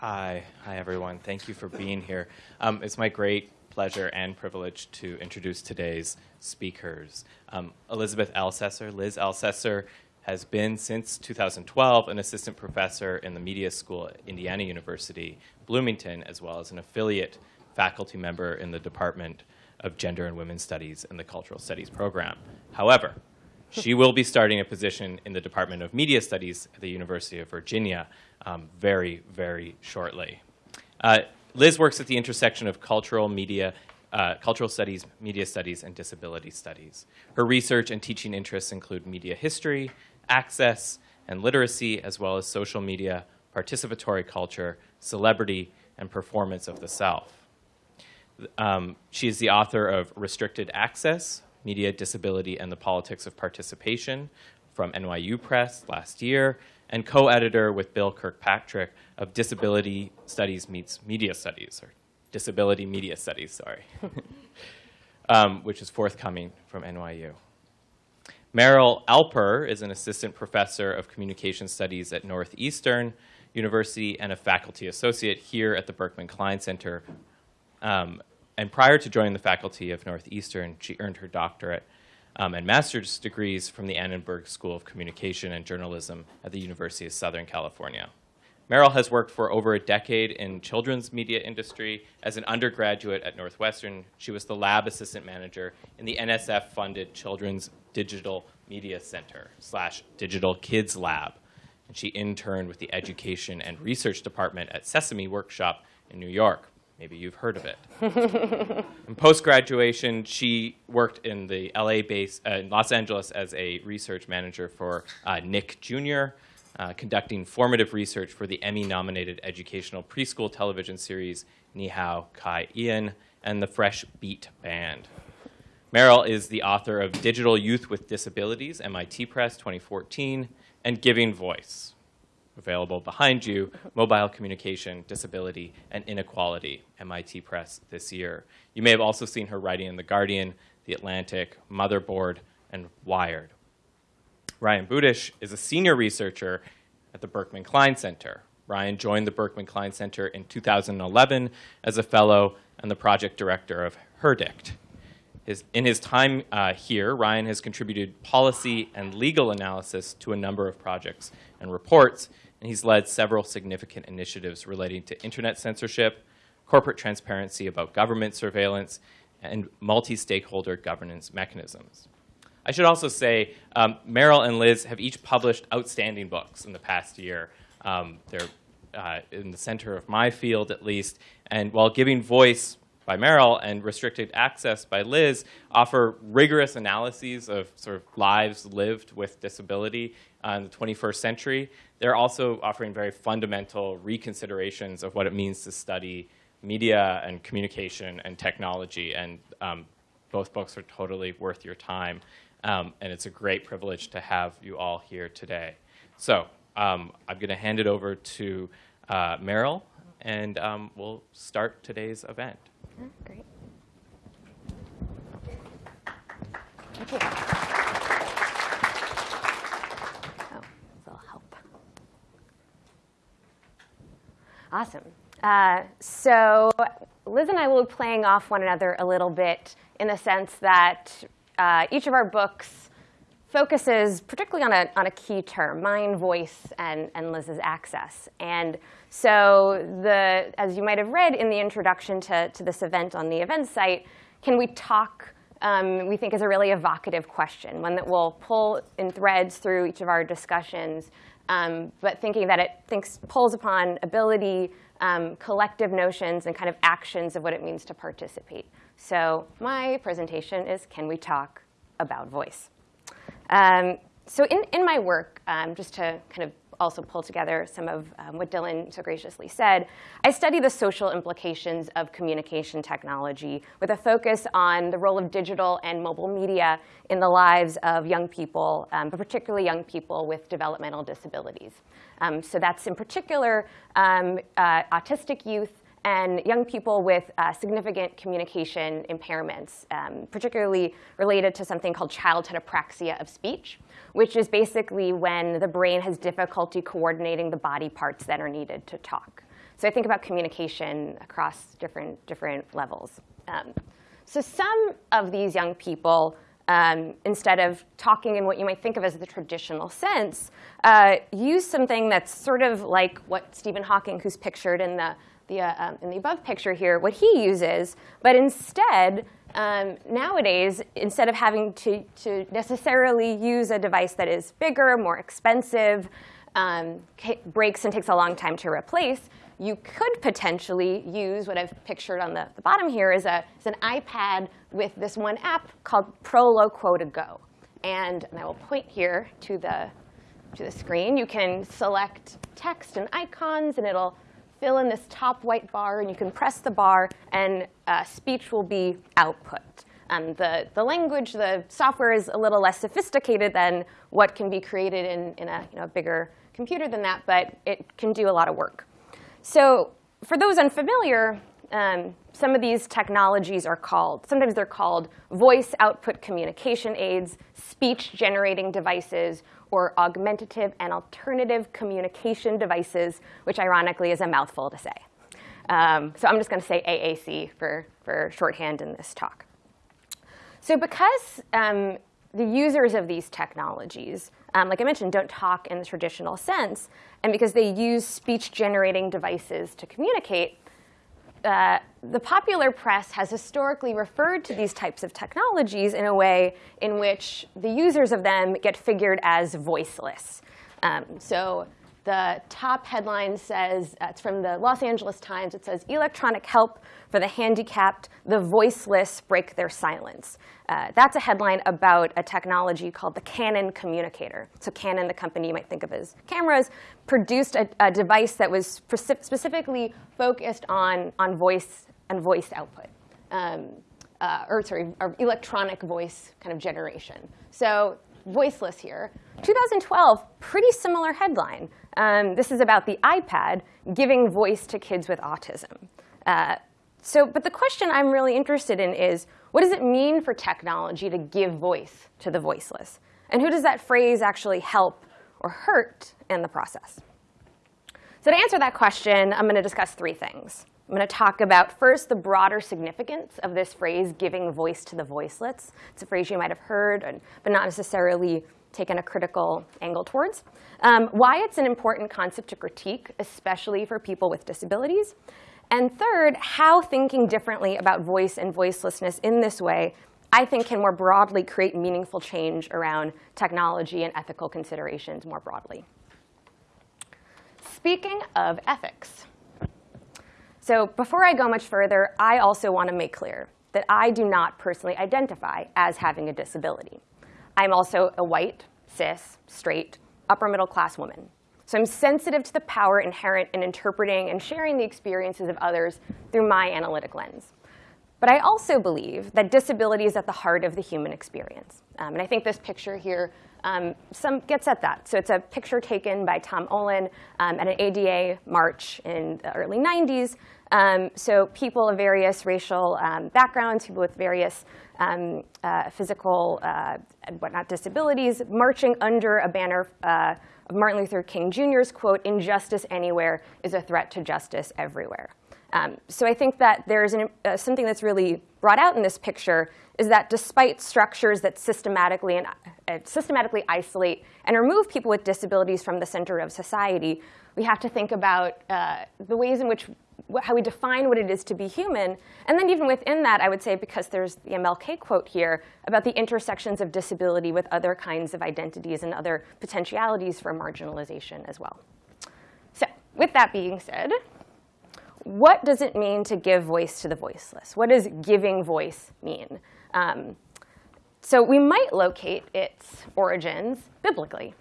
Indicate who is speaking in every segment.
Speaker 1: Hi. Hi, everyone. Thank you for being here. Um, it's my great pleasure and privilege to introduce today's speakers. Um, Elizabeth Ellcessor. Liz Ellcessor has been since 2012 an assistant professor in the media school at Indiana University, Bloomington, as well as an affiliate faculty member in the Department of Gender and Women's Studies and the Cultural Studies program. However, she will be starting a position in the Department of Media Studies at the University of Virginia um, very, very shortly. Uh, Liz works at the intersection of cultural media, uh, cultural studies, media studies, and disability studies. Her research and teaching interests include media history, access, and literacy, as well as social media, participatory culture, celebrity, and performance of the self. Um, she is the author of Restricted Access, Media, Disability, and the Politics of Participation from NYU Press last year, and co-editor with Bill Kirkpatrick of Disability Studies Meets Media Studies, or Disability Media Studies, sorry, um, which is forthcoming from NYU. Meryl Alper is an assistant professor of communication studies at Northeastern University and a faculty associate here at the Berkman Klein Center um, and prior to joining the faculty of Northeastern, she earned her doctorate um, and master's degrees from the Annenberg School of Communication and Journalism at the University of Southern California. Meryl has worked for over a decade in children's media industry. As an undergraduate at Northwestern, she was the lab assistant manager in the NSF-funded Children's Digital Media Center slash Digital Kids Lab. And she interned with the Education and Research Department at Sesame Workshop in New York. Maybe you've heard of it. in post-graduation, she worked in the LA base, uh, in Los Angeles as a research manager for uh, Nick Jr., uh, conducting formative research for the Emmy-nominated educational preschool television series Ni Hao Kai-Lan and the Fresh Beat Band. Meryl is the author of Digital Youth with Disabilities, MIT Press 2014, and Giving Voice, available behind you, Mobile Communication, Disability, and Inequality, MIT Press this year. You may have also seen her writing in The Guardian, The Atlantic, Motherboard, and Wired. Ryan Budish is a senior researcher at the Berkman Klein Center. Ryan joined the Berkman Klein Center in 2011 as a fellow and the project director of HERDICT. His, in his time uh, here, Ryan has contributed policy and legal analysis to a number of projects and reports, and he's led several significant initiatives relating to internet censorship, corporate transparency about government surveillance, and multi-stakeholder governance mechanisms. I should also say um, Meryl and Liz have each published outstanding books in the past year. Um, they're uh, in the center of my field, at least, and while giving voice by Meryl and restricted access by Liz offer rigorous analyses of sort of lives lived with disability uh, in the 21st century. They're also offering very fundamental reconsiderations of what it means to study media and communication and technology. And um, both books are totally worth your time. Um, and it's a great privilege to have you all here today. So um, I'm going to hand it over to uh, Meryl, and um, we'll start today's event.
Speaker 2: Great. Thank you. Awesome. Uh, so Liz and I will be playing off one another a little bit in the sense that uh, each of our books focuses particularly on a, on a key term, mine, voice, and, and Liz's access. And so the, as you might have read in the introduction to, to this event on the event site, can we talk, um, we think is a really evocative question, one that will pull in threads through each of our discussions um, but thinking that it thinks, pulls upon ability, um, collective notions, and kind of actions of what it means to participate. So my presentation is, can we talk about voice? Um, so in, in my work, um, just to kind of also pull together some of um, what Dylan so graciously said, I study the social implications of communication technology with a focus on the role of digital and mobile media in the lives of young people, um, but particularly young people with developmental disabilities. Um, so that's in particular um, uh, autistic youth, and young people with uh, significant communication impairments, um, particularly related to something called childhood apraxia of speech, which is basically when the brain has difficulty coordinating the body parts that are needed to talk. So I think about communication across different, different levels. Um, so some of these young people, um, instead of talking in what you might think of as the traditional sense, uh, use something that's sort of like what Stephen Hawking, who's pictured in the, the, uh, um, in the above picture here, what he uses. But instead, um, nowadays, instead of having to, to necessarily use a device that is bigger, more expensive, um, breaks and takes a long time to replace, you could potentially use what I've pictured on the, the bottom here is, a, is an iPad with this one app called Proloquo2Go. And, and I will point here to the, to the screen. You can select text and icons, and it'll fill in this top white bar. And you can press the bar, and uh, speech will be output. Um, the, the language, the software is a little less sophisticated than what can be created in, in a you know, bigger computer than that, but it can do a lot of work. So for those unfamiliar, um, some of these technologies are called, sometimes they're called voice output communication aids, speech generating devices, or augmentative and alternative communication devices, which ironically is a mouthful to say. Um, so I'm just going to say AAC for, for shorthand in this talk. So because um, the users of these technologies, um, like I mentioned, don't talk in the traditional sense, and because they use speech-generating devices to communicate, uh, the popular press has historically referred to these types of technologies in a way in which the users of them get figured as voiceless. Um, so the top headline says, uh, it's from the Los Angeles Times, it says, electronic help for the handicapped, the voiceless break their silence. Uh, that's a headline about a technology called the Canon communicator. So Canon, the company you might think of as cameras, produced a, a device that was specifically focused on, on voice and voice output. Um, uh, or sorry, or electronic voice kind of generation. So voiceless here. 2012, pretty similar headline. Um, this is about the iPad giving voice to kids with autism. Uh, so, but the question I'm really interested in is, what does it mean for technology to give voice to the voiceless? And who does that phrase actually help or hurt in the process? So to answer that question, I'm going to discuss three things. I'm going to talk about, first, the broader significance of this phrase, giving voice to the voiceless. It's a phrase you might have heard, but not necessarily taken a critical angle towards. Um, why it's an important concept to critique, especially for people with disabilities. And third, how thinking differently about voice and voicelessness in this way, I think can more broadly create meaningful change around technology and ethical considerations more broadly. Speaking of ethics, so before I go much further, I also want to make clear that I do not personally identify as having a disability. I'm also a white, cis, straight, upper middle class woman. So I'm sensitive to the power inherent in interpreting and sharing the experiences of others through my analytic lens. But I also believe that disability is at the heart of the human experience. Um, and I think this picture here um, some gets at that. So it's a picture taken by Tom Olin um, at an ADA march in the early 90s. Um, so people of various racial um, backgrounds, people with various um, uh, physical uh, and whatnot disabilities, marching under a banner uh, of Martin Luther King Jr.'s quote, injustice anywhere is a threat to justice everywhere. Um, so I think that there's an, uh, something that's really brought out in this picture is that despite structures that systematically and uh, systematically isolate and remove people with disabilities from the center of society, we have to think about uh, the ways in which how we define what it is to be human. And then even within that, I would say, because there's the MLK quote here about the intersections of disability with other kinds of identities and other potentialities for marginalization as well. So with that being said, what does it mean to give voice to the voiceless? What does giving voice mean? Um, so we might locate its origins biblically.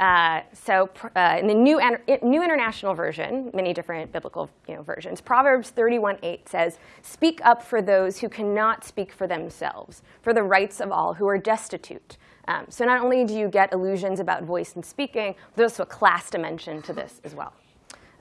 Speaker 2: Uh, so uh, in the new, new International Version, many different biblical you know, versions, Proverbs 31:8 says, Speak up for those who cannot speak for themselves, for the rights of all who are destitute. Um, so not only do you get illusions about voice and speaking, there's also a class dimension to this as well.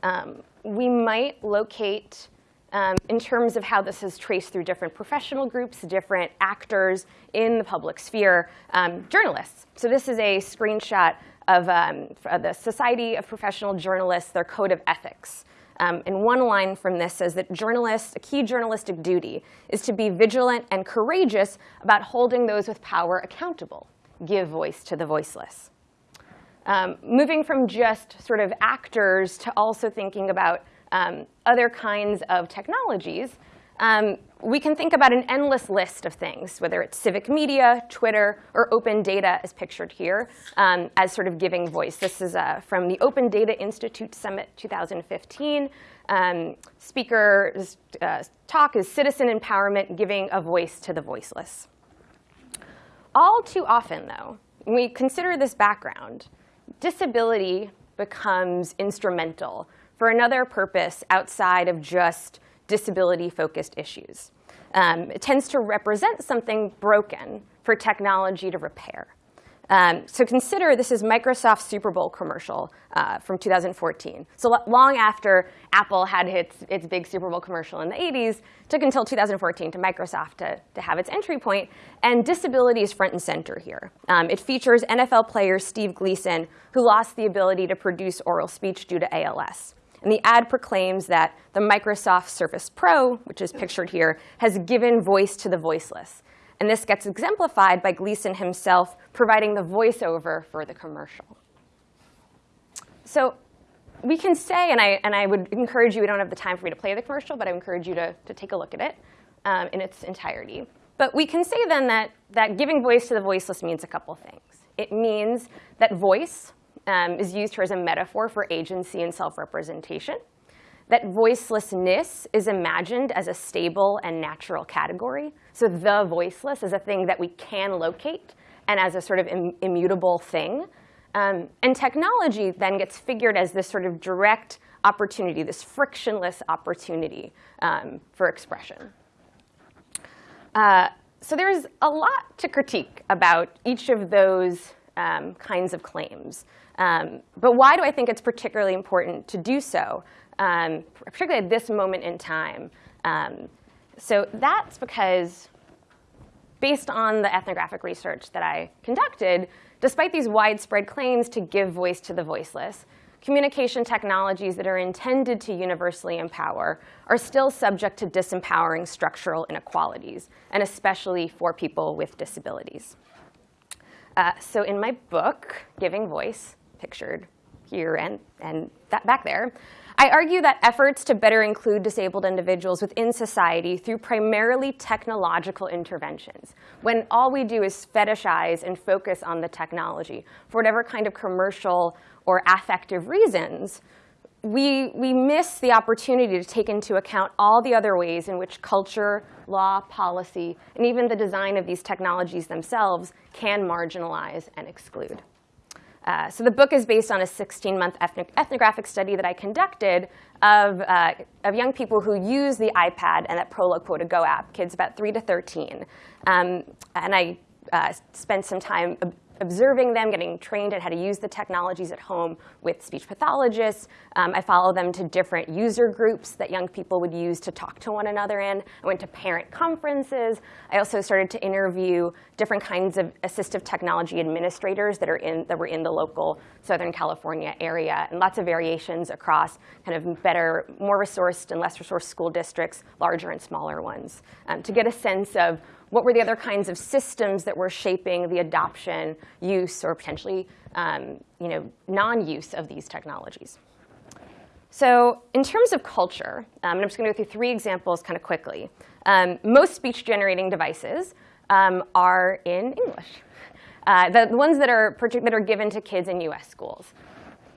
Speaker 2: Um, we might locate um, in terms of how this is traced through different professional groups, different actors in the public sphere, um, journalists. So this is a screenshot of, um, the Society of Professional Journalists, their code of ethics. Um, and one line from this says that journalists, a key journalistic duty is to be vigilant and courageous about holding those with power accountable, give voice to the voiceless. Um, moving from just sort of actors to also thinking about um, other kinds of technologies, um, we can think about an endless list of things, whether it's civic media, Twitter, or open data as pictured here, um, as sort of giving voice. This is uh, from the Open Data Institute Summit 2015. Um, speaker's uh, talk is Citizen Empowerment, Giving a Voice to the Voiceless. All too often, though, when we consider this background, disability becomes instrumental for another purpose outside of just disability-focused issues. Um, it tends to represent something broken for technology to repair. Um, so consider this is Microsoft's Super Bowl commercial uh, from 2014. So long after Apple had its, its big Super Bowl commercial in the 80s, took until 2014 to Microsoft to, to have its entry point. And disability is front and center here. Um, it features NFL player Steve Gleason, who lost the ability to produce oral speech due to ALS. And the ad proclaims that the Microsoft Surface Pro, which is pictured here, has given voice to the voiceless. And this gets exemplified by Gleason himself providing the voiceover for the commercial. So we can say, and I, and I would encourage you, we don't have the time for me to play the commercial, but I encourage you to, to take a look at it um, in its entirety. But we can say then that, that giving voice to the voiceless means a couple things. It means that voice, um, is used here as a metaphor for agency and self-representation. That voicelessness is imagined as a stable and natural category. So the voiceless is a thing that we can locate and as a sort of Im immutable thing. Um, and technology then gets figured as this sort of direct opportunity, this frictionless opportunity um, for expression. Uh, so there's a lot to critique about each of those um, kinds of claims. Um, but why do I think it's particularly important to do so, um, particularly at this moment in time? Um, so that's because based on the ethnographic research that I conducted, despite these widespread claims to give voice to the voiceless, communication technologies that are intended to universally empower are still subject to disempowering structural inequalities, and especially for people with disabilities. Uh, so in my book, Giving Voice, pictured here and, and that back there, I argue that efforts to better include disabled individuals within society through primarily technological interventions, when all we do is fetishize and focus on the technology for whatever kind of commercial or affective reasons, we, we miss the opportunity to take into account all the other ways in which culture, law, policy, and even the design of these technologies themselves can marginalize and exclude. Uh, so the book is based on a 16-month ethnographic study that I conducted of, uh, of young people who use the iPad and that Proloquo2Go app, kids about 3 to 13. Um, and I uh, spent some time observing them, getting trained at how to use the technologies at home with speech pathologists. Um, I follow them to different user groups that young people would use to talk to one another in. I went to parent conferences. I also started to interview different kinds of assistive technology administrators that, are in, that were in the local Southern California area, and lots of variations across kind of better, more resourced and less resourced school districts, larger and smaller ones, um, to get a sense of what were the other kinds of systems that were shaping the adoption, use, or potentially um, you know, non-use of these technologies? So in terms of culture, um, and I'm just going to go through three examples kind of quickly. Um, most speech-generating devices um, are in English. Uh, the, ones that are, that are given to kids in US schools.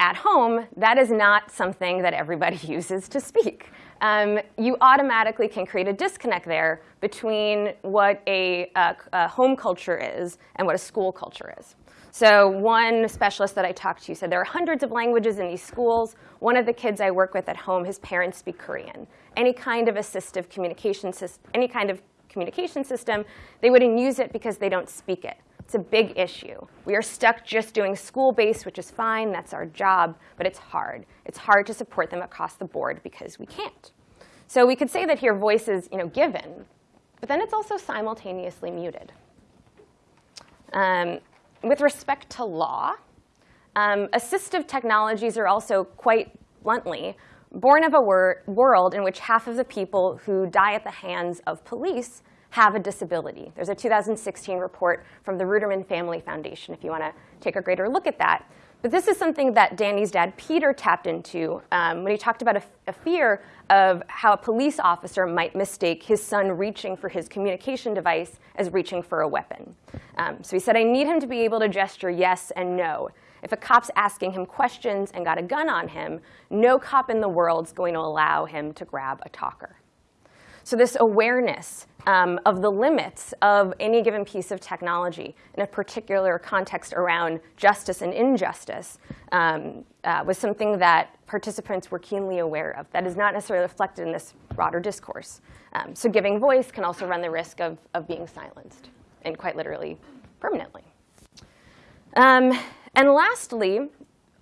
Speaker 2: At home, that is not something that everybody uses to speak um, you automatically can create a disconnect there between what a, a, a, home culture is and what a school culture is. So one specialist that I talked to said there are hundreds of languages in these schools. One of the kids I work with at home, his parents speak Korean. Any kind of assistive communication system, any kind of communication system, they wouldn't use it because they don't speak it. It's a big issue. We are stuck just doing school-based, which is fine. That's our job. But it's hard. It's hard to support them across the board because we can't. So we could say that here voice is you know, given. But then it's also simultaneously muted. Um, with respect to law, um, assistive technologies are also quite bluntly born of a wor world in which half of the people who die at the hands of police have a disability. There's a 2016 report from the Ruderman Family Foundation if you want to take a greater look at that. But this is something that Danny's dad, Peter, tapped into um, when he talked about a, a, fear of how a police officer might mistake his son reaching for his communication device as reaching for a weapon. Um, so he said, I need him to be able to gesture yes and no. If a cop's asking him questions and got a gun on him, no cop in the world's going to allow him to grab a talker. So this awareness um, of the limits of any given piece of technology in a particular context around justice and injustice um, uh, was something that participants were keenly aware of. That is not necessarily reflected in this broader discourse. Um, so giving voice can also run the risk of, of being silenced, and quite literally, permanently. Um, and lastly,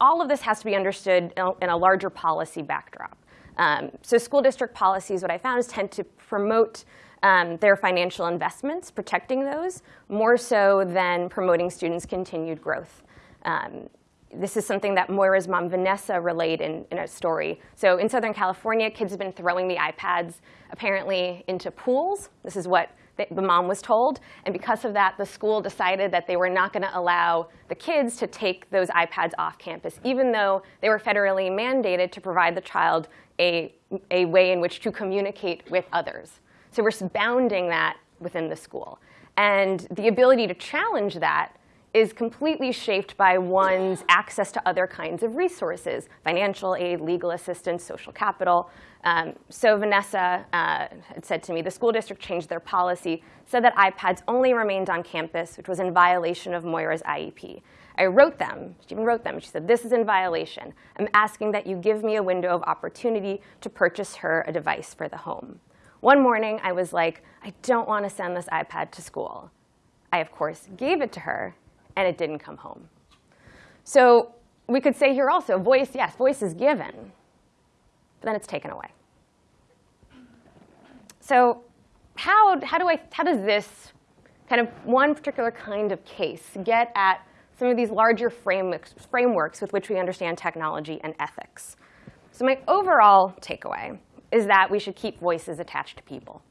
Speaker 2: all of this has to be understood in a larger policy backdrop. Um, so school district policies, what I found is tend to promote um, their financial investments, protecting those, more so than promoting students' continued growth. Um, this is something that Moira's mom, Vanessa, relayed in, in, a story. So in Southern California, kids have been throwing the iPads apparently into pools. This is what the, the mom was told. And because of that, the school decided that they were not going to allow the kids to take those iPads off campus, even though they were federally mandated to provide the child a, a way in which to communicate with others. So we're bounding that within the school. And the ability to challenge that is completely shaped by one's access to other kinds of resources, financial aid, legal assistance, social capital. Um, so Vanessa uh, had said to me, the school district changed their policy, said that iPads only remained on campus, which was in violation of Moira's IEP. I wrote them, she even wrote them, she said, this is in violation. I'm asking that you give me a window of opportunity to purchase her a device for the home. One morning, I was like, I don't want to send this iPad to school. I, of course, gave it to her, and it didn't come home. So we could say here also, voice, yes, voice is given, but then it's taken away. So how, how, do I, how does this kind of one particular kind of case get at some of these larger frameworks, frameworks with which we understand technology and ethics? So my overall takeaway is that we should keep voices attached to people.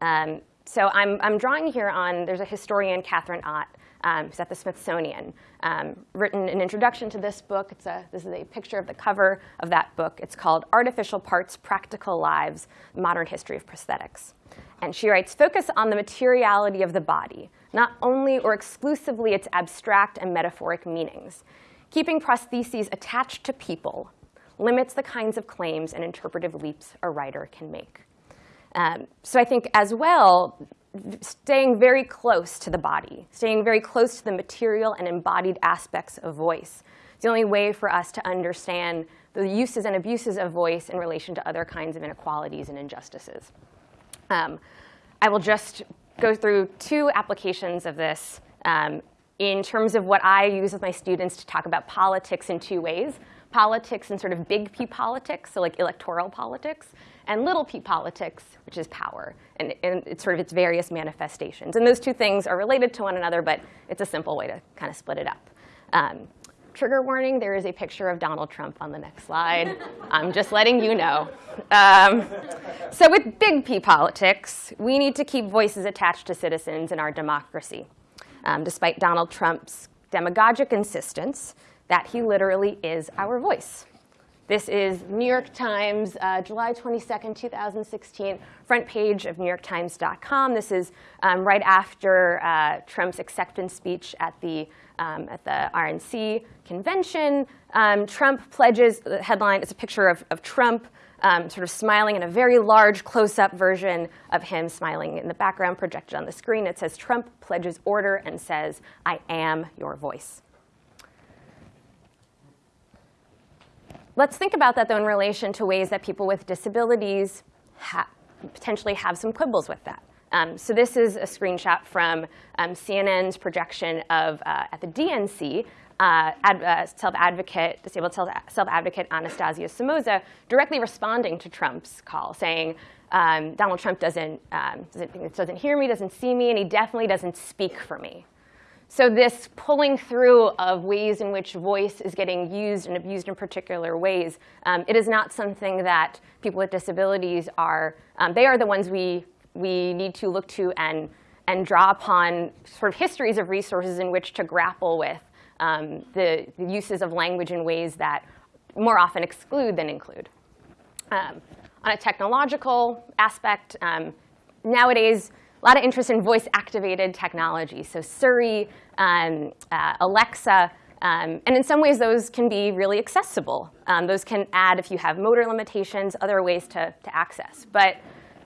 Speaker 2: Um, so I'm, I'm drawing here on, there's a historian, Katherine Ott, um, who's at the Smithsonian, um, written an introduction to this book. It's a, this is a picture of the cover of that book. It's called Artificial Parts, Practical Lives, Modern History of Prosthetics. And she writes, focus on the materiality of the body, not only or exclusively its abstract and metaphoric meanings. Keeping prostheses attached to people limits the kinds of claims and interpretive leaps a writer can make. Um, so I think as well, staying very close to the body, staying very close to the material and embodied aspects of voice. It's the only way for us to understand the uses and abuses of voice in relation to other kinds of inequalities and injustices. Um, I will just go through two applications of this um, in terms of what I use with my students to talk about politics in two ways politics and sort of big P politics, so like electoral politics, and little p politics, which is power, and, and, it's sort of its various manifestations. And those two things are related to one another, but it's a simple way to kind of split it up. Um, trigger warning, there is a picture of Donald Trump on the next slide. I'm just letting you know. Um, so with big P politics, we need to keep voices attached to citizens in our democracy. Um, despite Donald Trump's demagogic insistence that he literally is our voice. This is New York Times, uh, July 22nd, 2016, front page of NewYorkTimes.com. This is um, right after uh, Trump's acceptance speech at the, um, at the RNC convention. Um, Trump pledges, the headline is a picture of, of Trump um, sort of smiling in a very large close-up version of him smiling in the background projected on the screen. It says, Trump pledges order and says, I am your voice. Let's think about that, though, in relation to ways that people with disabilities ha potentially have some quibbles with that. Um, so this is a screenshot from um, CNN's projection of, uh, at the DNC, uh, uh, self-advocate, disabled self-advocate Anastasia Somoza directly responding to Trump's call, saying, um, Donald Trump doesn't, um, doesn't, doesn't hear me, doesn't see me, and he definitely doesn't speak for me. So this pulling through of ways in which voice is getting used and abused in particular ways, um, it is not something that people with disabilities are, um, they are the ones we, we need to look to and, and draw upon sort of histories of resources in which to grapple with um, the, the, uses of language in ways that more often exclude than include. Um, on a technological aspect, um, nowadays, a lot of interest in voice-activated technology. So Siri, um, uh, Alexa, um, and in some ways, those can be really accessible. Um, those can add, if you have motor limitations, other ways to, to access. But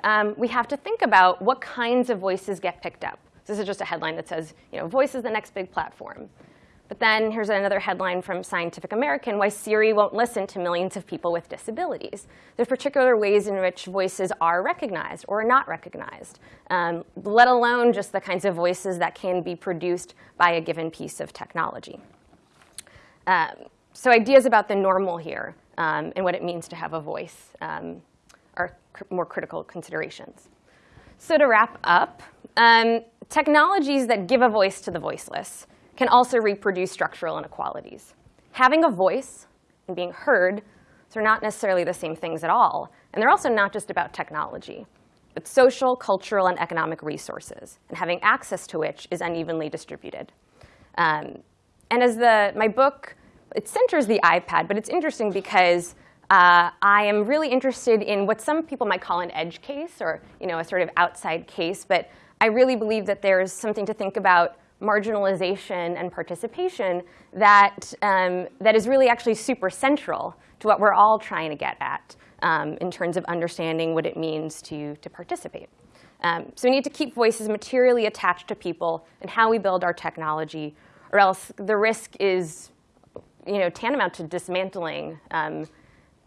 Speaker 2: um, we have to think about what kinds of voices get picked up. This is just a headline that says, you know, voice is the next big platform. But then here's another headline from Scientific American, why Siri won't listen to millions of people with disabilities. There's particular ways in which voices are recognized or not recognized, um, let alone just the kinds of voices that can be produced by a given piece of technology. Um, so ideas about the normal here um, and what it means to have a voice um, are cr more critical considerations. So to wrap up, um, technologies that give a voice to the voiceless can also reproduce structural inequalities. Having a voice and being heard are not necessarily the same things at all. And they're also not just about technology, but social, cultural, and economic resources, and having access to which is unevenly distributed. Um, and as the, my book, it centers the iPad, but it's interesting because uh, I am really interested in what some people might call an edge case, or you know, a sort of outside case. But I really believe that there's something to think about marginalization and participation that, um, that is really actually super central to what we're all trying to get at um, in terms of understanding what it means to, to participate. Um, so we need to keep voices materially attached to people and how we build our technology, or else the risk is you know, tantamount to dismantling. Um,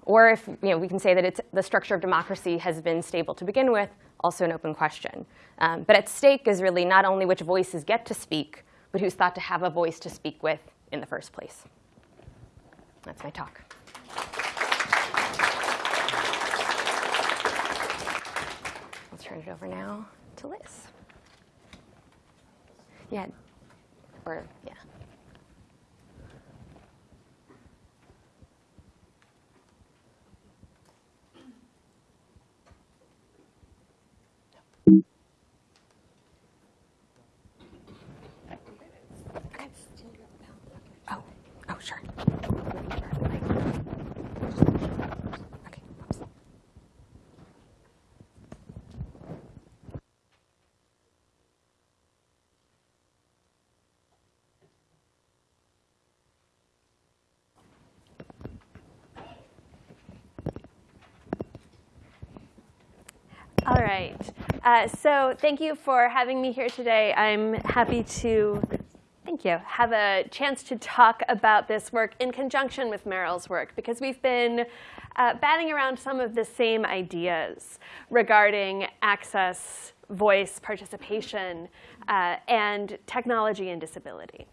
Speaker 2: or if you know, we can say that it's, the structure of democracy has been stable to begin with, also an open question. Um, but at stake is really not only which voices get to speak, but who's thought to have a voice to speak with in the first place. That's my talk. I'll turn it over now to Liz. Yeah, or yeah.
Speaker 3: Right. Uh, so thank you for having me here today. I'm happy to, thank you, have a chance to talk about this work in conjunction with Meryl's work because we've been uh, batting around some of the same ideas regarding access, voice, participation, uh, and technology and disability.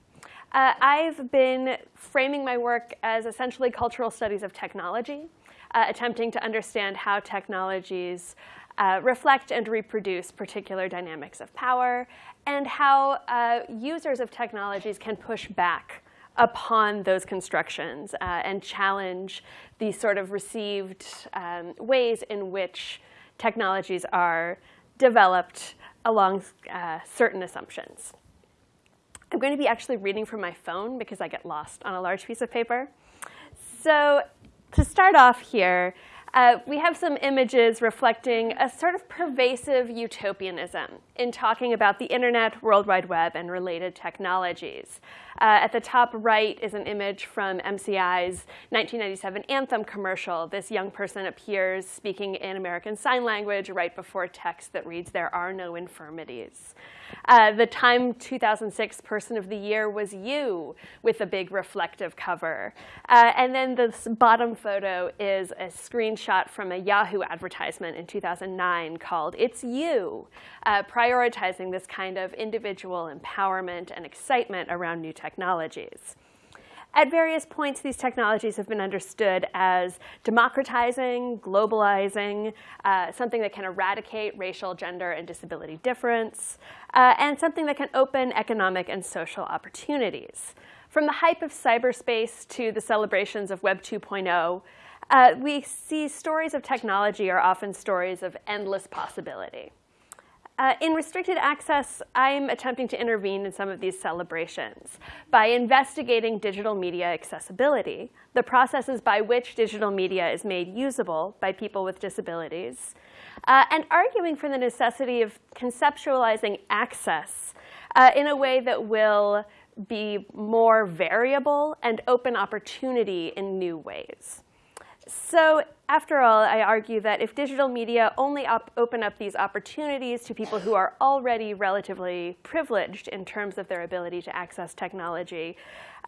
Speaker 3: Uh, I've been framing my work as essentially cultural studies of technology, uh, attempting to understand how technologies uh, reflect and reproduce particular dynamics of power, and how uh, users of technologies can push back upon those constructions uh, and challenge the sort of received um, ways in which technologies are developed along uh, certain assumptions. I'm going to be actually reading from my phone because I get lost on a large piece of paper. So to start off here, uh, we have some images reflecting a sort of pervasive utopianism in talking about the internet, World Wide Web, and related technologies. Uh, at the top right is an image from MCI's 1997 Anthem commercial. This young person appears speaking in American Sign Language right before text that reads, there are no infirmities. Uh, the Time 2006 Person of the Year was you with a big reflective cover. Uh, and then this bottom photo is a screenshot from a Yahoo advertisement in 2009 called It's You, uh, prioritizing this kind of individual empowerment and excitement around new technologies. At various points, these technologies have been understood as democratizing, globalizing, uh, something that can eradicate racial, gender, and disability difference, uh, and something that can open economic and social opportunities. From the hype of cyberspace to the celebrations of Web 2.0, uh, we see stories of technology are often stories of endless possibility. Uh, in restricted access, I'm attempting to intervene in some of these celebrations by investigating digital media accessibility, the processes by which digital media is made usable by people with disabilities, uh, and arguing for the necessity of conceptualizing access uh, in a way that will be more variable and open opportunity in new ways. So after all, I argue that if digital media only op open up these opportunities to people who are already relatively privileged in terms of their ability to access technology,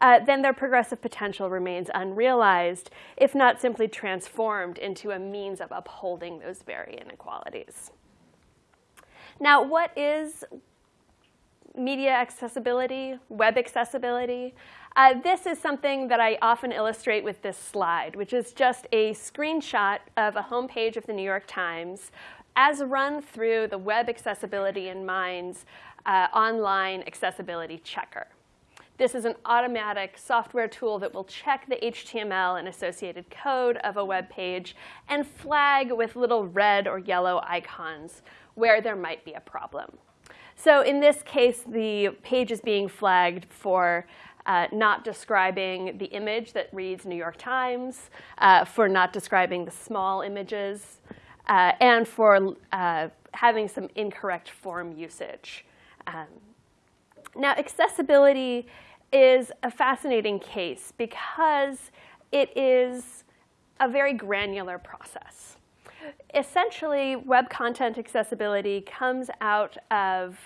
Speaker 3: uh, then their progressive potential remains unrealized, if not simply transformed into a means of upholding those very inequalities. Now, what is media accessibility, web accessibility? Uh, this is something that I often illustrate with this slide, which is just a screenshot of a homepage of the New York Times as run through the Web Accessibility in Minds uh, online accessibility checker. This is an automatic software tool that will check the HTML and associated code of a web page and flag with little red or yellow icons where there might be a problem. So in this case, the page is being flagged for uh, not describing the image that reads New York Times, uh, for not describing the small images, uh, and for uh, having some incorrect form usage. Um, now, accessibility is a fascinating case because it is a very granular process. Essentially, web content accessibility comes out of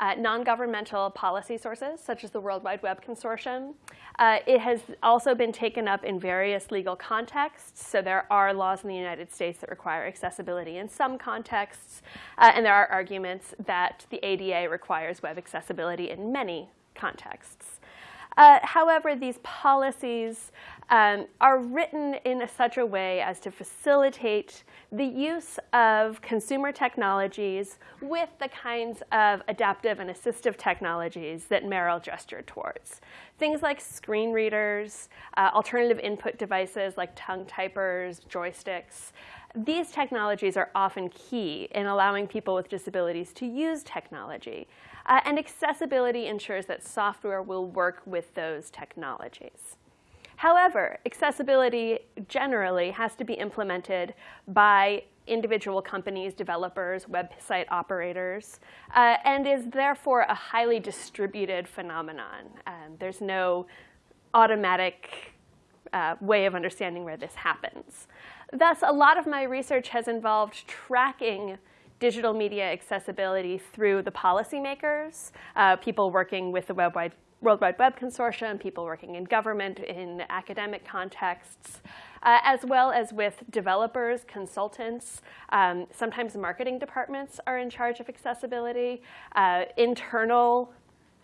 Speaker 3: uh, non-governmental policy sources, such as the World Wide Web Consortium. Uh, it has also been taken up in various legal contexts. So there are laws in the United States that require accessibility in some contexts. Uh, and there are arguments that the ADA requires web accessibility in many contexts. Uh, however, these policies um, are written in a, such a way as to facilitate the use of consumer technologies with the kinds of adaptive and assistive technologies that Meryl gestured towards. Things like screen readers, uh, alternative input devices like tongue typers, joysticks. These technologies are often key in allowing people with disabilities to use technology. Uh, and accessibility ensures that software will work with those technologies. However, accessibility generally has to be implemented by individual companies, developers, website operators, uh, and is therefore a highly distributed phenomenon. Um, there's no automatic uh, way of understanding where this happens. Thus, a lot of my research has involved tracking digital media accessibility through the policymakers, uh, people working with the Web Wide World Wide Web Consortium, people working in government, in academic contexts, uh, as well as with developers, consultants. Um, sometimes marketing departments are in charge of accessibility. Uh, internal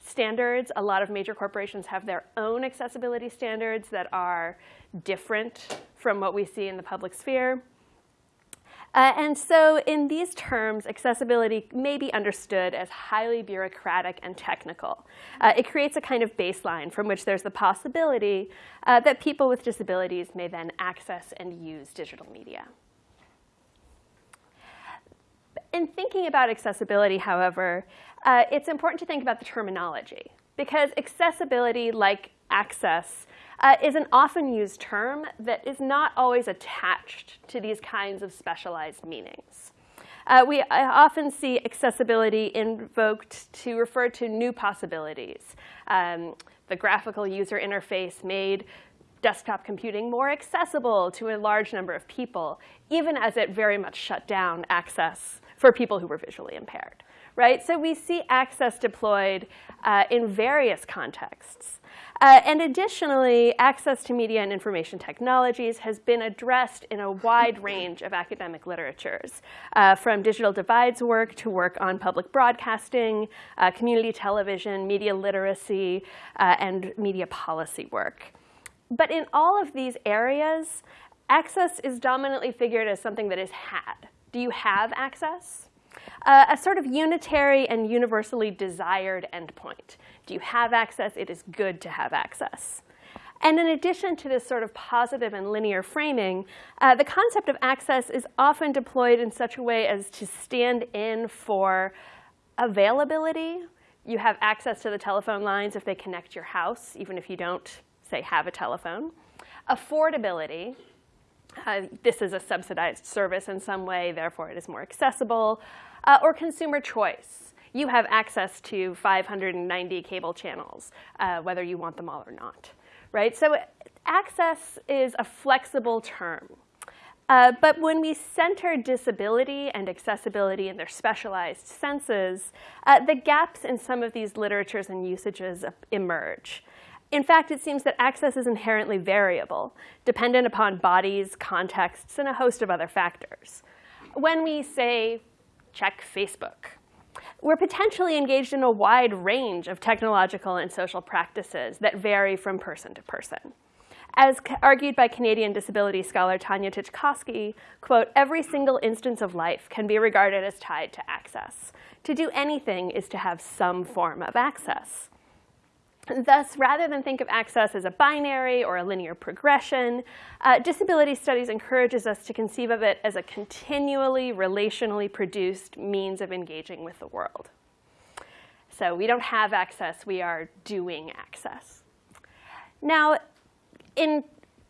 Speaker 3: standards, a lot of major corporations have their own accessibility standards that are different from what we see in the public sphere. Uh, and so in these terms, accessibility may be understood as highly bureaucratic and technical. Uh, it creates a kind of baseline from which there's the possibility uh, that people with disabilities may then access and use digital media. In thinking about accessibility, however, uh, it's important to think about the terminology because accessibility, like access, uh, is an often used term that is not always attached to these kinds of specialized meanings. Uh, we often see accessibility invoked to refer to new possibilities. Um, the graphical user interface made desktop computing more accessible to a large number of people, even as it very much shut down access for people who were visually impaired. Right? So we see access deployed uh, in various contexts. Uh, and additionally, access to media and information technologies has been addressed in a wide range of academic literatures, uh, from digital divides work to work on public broadcasting, uh, community television, media literacy, uh, and media policy work. but in all of these areas, access is dominantly figured as something that is had. Do you have access? Uh, a sort of unitary and universally desired endpoint. Do you have access? It is good to have access. And in addition to this sort of positive and linear framing, uh, the concept of access is often deployed in such a way as to stand in for availability. You have access to the telephone lines if they connect your house, even if you don't, say, have a telephone. Affordability. Uh, this is a subsidized service in some way, therefore it is more accessible. Uh, or consumer choice. You have access to 590 cable channels, uh, whether you want them all or not right? So access is a flexible term. Uh, but when we center disability and accessibility in their specialized senses, uh, the gaps in some of these literatures and usages emerge. In fact, it seems that access is inherently variable, dependent upon bodies, contexts, and a host of other factors. When we say, check Facebook, we're potentially engaged in a wide range of technological and social practices that vary from person to person. As argued by Canadian disability scholar Tanya Titchkosky, quote, every single instance of life can be regarded as tied to access. To do anything is to have some form of access. Thus, rather than think of access as a binary or a linear progression, uh, disability studies encourages us to conceive of it as a continually relationally produced means of engaging with the world. So we don't have access, we are doing access. Now, in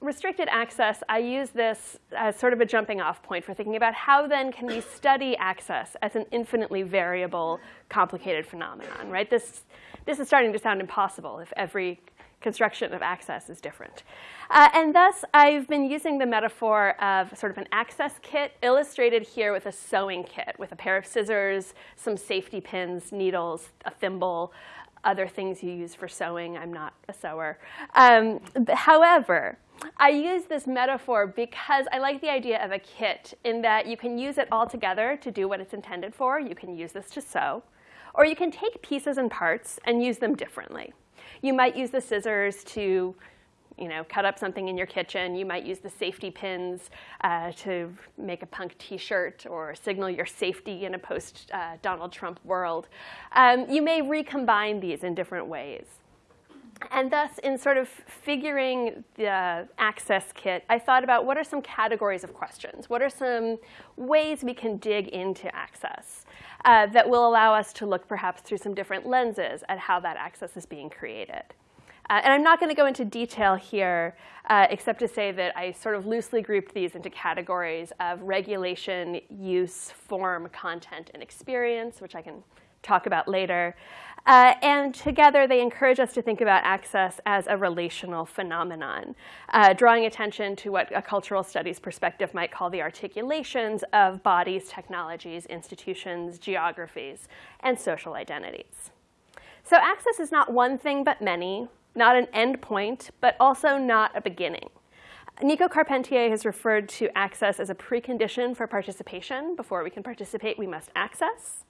Speaker 3: restricted access, I use this as sort of a jumping off point for thinking about how then can we study access as an infinitely variable, complicated phenomenon, right? This, this is starting to sound impossible if every construction of access is different. Uh, and thus, I've been using the metaphor of sort of an access kit, illustrated here with a sewing kit, with a pair of scissors, some safety pins, needles, a thimble, other things you use for sewing. I'm not a sewer. Um, however, I use this metaphor because I like the idea of a kit in that you can use it all together to do what it's intended for. You can use this to sew. Or you can take pieces and parts and use them differently. You might use the scissors to you know, cut up something in your kitchen. You might use the safety pins uh, to make a punk t-shirt or signal your safety in a post-Donald uh, Trump world. Um, you may recombine these in different ways. And thus, in sort of figuring the access kit, I thought about what are some categories of questions? What are some ways we can dig into access uh, that will allow us to look perhaps through some different lenses at how that access is being created? Uh, and I'm not going to go into detail here, uh, except to say that I sort of loosely grouped these into categories of regulation, use, form, content, and experience, which I can talk about later. Uh, and together, they encourage us to think about access as a relational phenomenon, uh, drawing attention to what a cultural studies perspective might call the articulations of bodies, technologies, institutions, geographies, and social identities. So access is not one thing but many, not an endpoint, but also not a beginning. Nico Carpentier has referred to access as a precondition for participation. Before we can participate, we must access.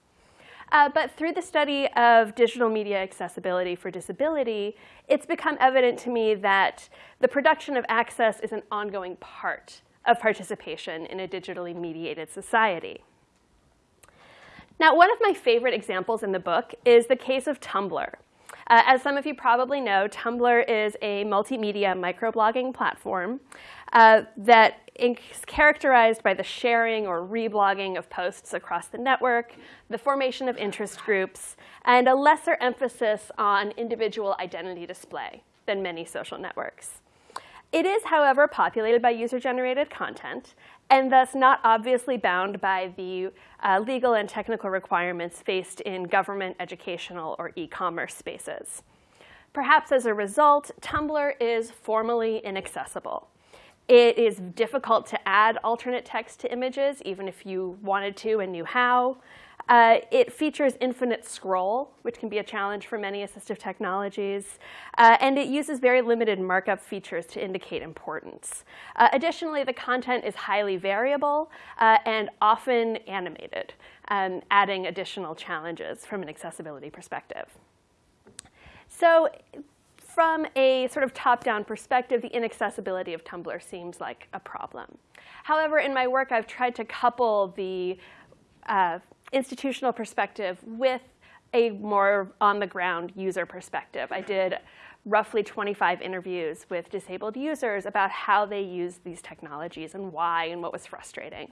Speaker 3: Uh, but through the study of digital media accessibility for disability, it's become evident to me that the production of access is an ongoing part of participation in a digitally mediated society. Now, one of my favorite examples in the book is the case of Tumblr. Uh, as some of you probably know, Tumblr is a multimedia microblogging platform uh, that is characterized by the sharing or reblogging of posts across the network, the formation of interest groups, and a lesser emphasis on individual identity display than many social networks. It is, however, populated by user-generated content, and thus not obviously bound by the uh, legal and technical requirements faced in government, educational, or e-commerce spaces. Perhaps as a result, Tumblr is formally inaccessible. It is difficult to add alternate text to images, even if you wanted to and knew how. Uh, it features infinite scroll, which can be a challenge for many assistive technologies. Uh, and it uses very limited markup features to indicate importance. Uh, additionally, the content is highly variable uh, and often animated, um, adding additional challenges from an accessibility perspective. So from a sort of top-down perspective, the inaccessibility of Tumblr seems like a problem. However, in my work, I've tried to couple the uh, institutional perspective with a more on-the-ground user perspective. I did roughly 25 interviews with disabled users about how they use these technologies and why and what was frustrating.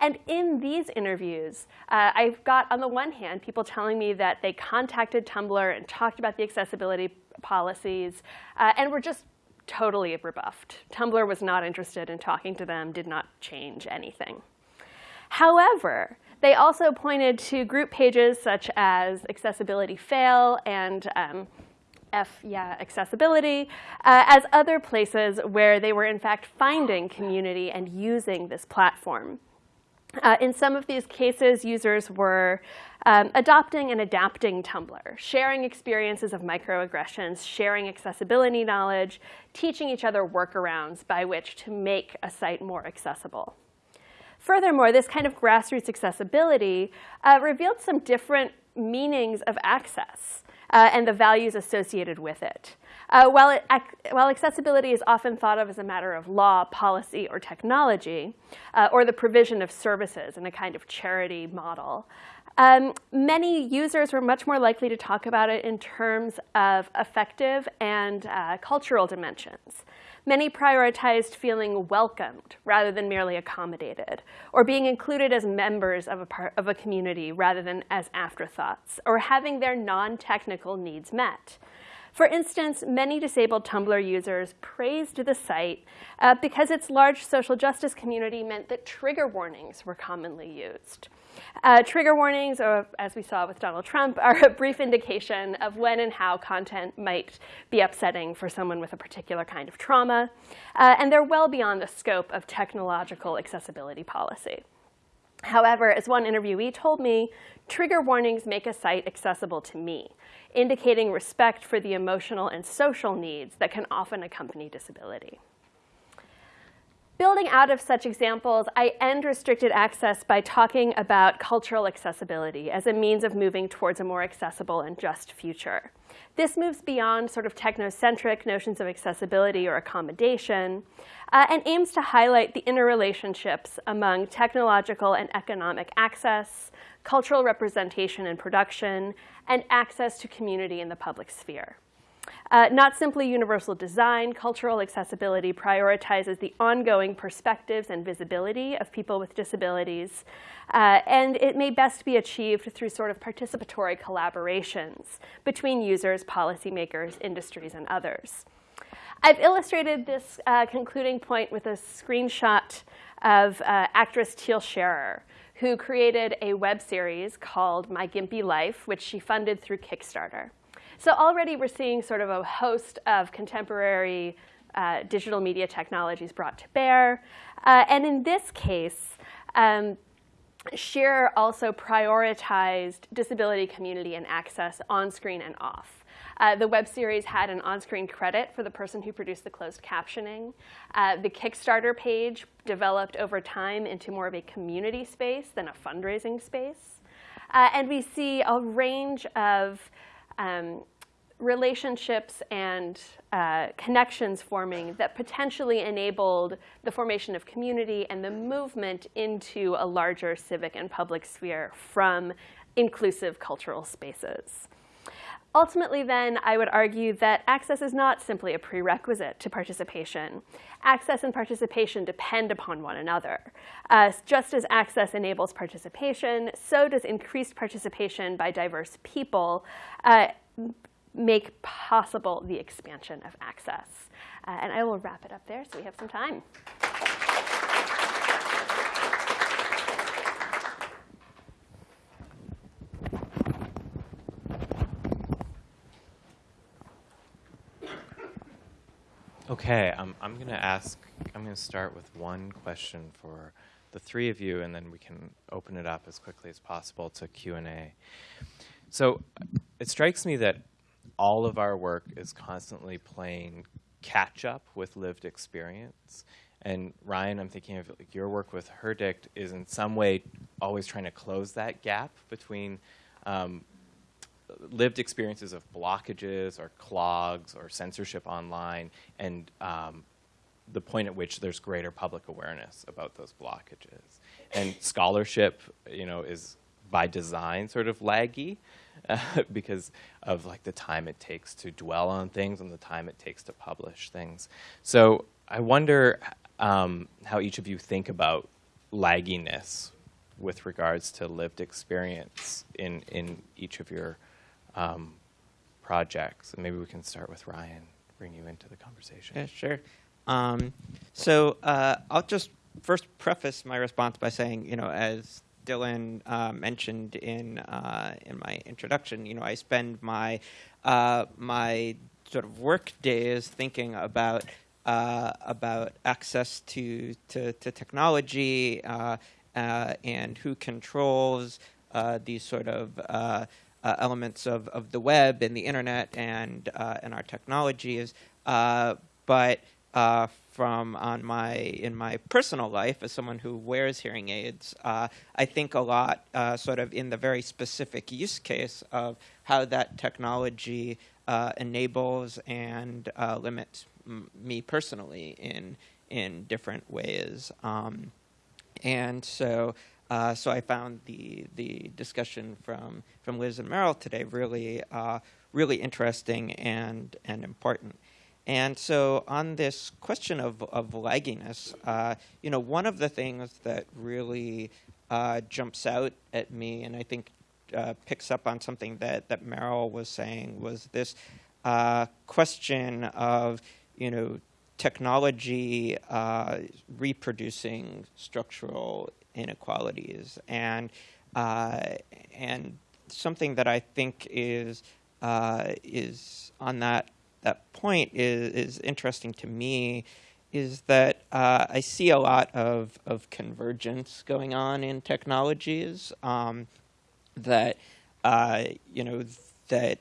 Speaker 3: And in these interviews, uh, I've got, on the one hand, people telling me that they contacted Tumblr and talked about the accessibility policies uh, and were just totally rebuffed. Tumblr was not interested in talking to them, did not change anything. However, they also pointed to group pages such as Accessibility Fail and um, F, yeah, accessibility, uh, as other places where they were in fact finding community and using this platform. Uh, in some of these cases, users were um, adopting and adapting Tumblr, sharing experiences of microaggressions, sharing accessibility knowledge, teaching each other workarounds by which to make a site more accessible. Furthermore, this kind of grassroots accessibility uh, revealed some different meanings of access uh, and the values associated with it. Uh, while, it, while, accessibility is often thought of as a matter of law, policy, or technology, uh, or the provision of services in a kind of charity model, um, many users were much more likely to talk about it in terms of affective and uh, cultural dimensions. Many prioritized feeling welcomed rather than merely accommodated, or being included as members of a, part, of a community rather than as afterthoughts, or having their non-technical needs met. For instance, many disabled Tumblr users praised the site uh, because its large social justice community meant that trigger warnings were commonly used. Uh, trigger warnings, or as we saw with Donald Trump, are a brief indication of when and how content might be upsetting for someone with a particular kind of trauma, uh, and they're well beyond the scope of technological accessibility policy. However, as one interviewee told me, trigger warnings make a site accessible to me, indicating respect for the emotional and social needs that can often accompany disability. Building out of such examples, I end restricted access by talking about cultural accessibility as a means of moving towards a more accessible and just future. This moves beyond sort of technocentric notions of accessibility or accommodation uh, and aims to highlight the interrelationships among technological and economic access, cultural representation and production, and access to community in the public sphere. Uh, not simply universal design, cultural accessibility prioritizes the ongoing perspectives and visibility of people with disabilities, uh, and it may best be achieved through sort of participatory collaborations between users, policymakers, industries, and others. I've illustrated this uh, concluding point with a screenshot of uh, actress Teal Sherer, who created a web series called My Gimpy Life, which she funded through Kickstarter. So already we're seeing sort of a host of contemporary uh, digital media technologies brought to bear. Uh, and in this case, um, Sherer also prioritized disability community and access on screen and off. Uh, the web series had an on-screen credit for the person who produced the closed captioning. Uh, the Kickstarter page developed over time into more of a community space than a fundraising space. Uh, and we see a range of um, relationships and uh, connections forming that potentially enabled the formation of community and the movement into a larger civic and public sphere from inclusive cultural spaces. Ultimately, then, I would argue that access is not simply a prerequisite to participation. Access and participation depend upon one another. Uh, just as access enables participation, so does increased participation by diverse people uh, make possible the expansion of access. Uh, and I will wrap it up there so we have some time.
Speaker 1: Okay, um, I'm going to ask, I'm going to start with one question for the three of you, and then we can open it up as quickly as possible to Q&A. So it strikes me that all of our work is constantly playing catch up with lived experience. And Ryan, I'm thinking of like your work with Herdict is in some way always trying to close that gap between um, lived experiences of blockages or clogs or censorship online, and um, the point at which there's greater public awareness about those blockages. And scholarship, you know, is by design sort of laggy uh, because of like the time it takes to dwell on things and the time it takes to publish things. So I wonder um, how each of you think about lagginess with regards to lived experience in, in each of your um, projects. And maybe we can start with Ryan, bring you into the conversation.
Speaker 4: Yeah, sure. Um, so uh, I'll just first preface my response by saying, you know, as Dylan uh, mentioned in uh, in my introduction, you know, I spend my uh, my sort of work days thinking about uh, about access to to, to technology uh, and who controls these sort of elements of, of the web and the internet and and our technologies, but uh, from on my in my personal life as someone who wears hearing aids, uh, I think a lot uh, sort of in the very specific use case of how that technology uh, enables and uh, limits me personally in in different ways. Um, and so uh, so I found the the discussion from from Liz and Meryl today really really interesting and and important. And so on this question of, of lagginess, uh, you know, one of the things that really uh, jumps out at me and I think uh, picks up on something that, that Meryl was saying was this uh, question of, you know, technology uh, reproducing structural inequalities. And, uh, and something that I think is, is on that that point is, is interesting to me is that uh, I see a lot of, of convergence going on in technologies um, that, uh, you know, that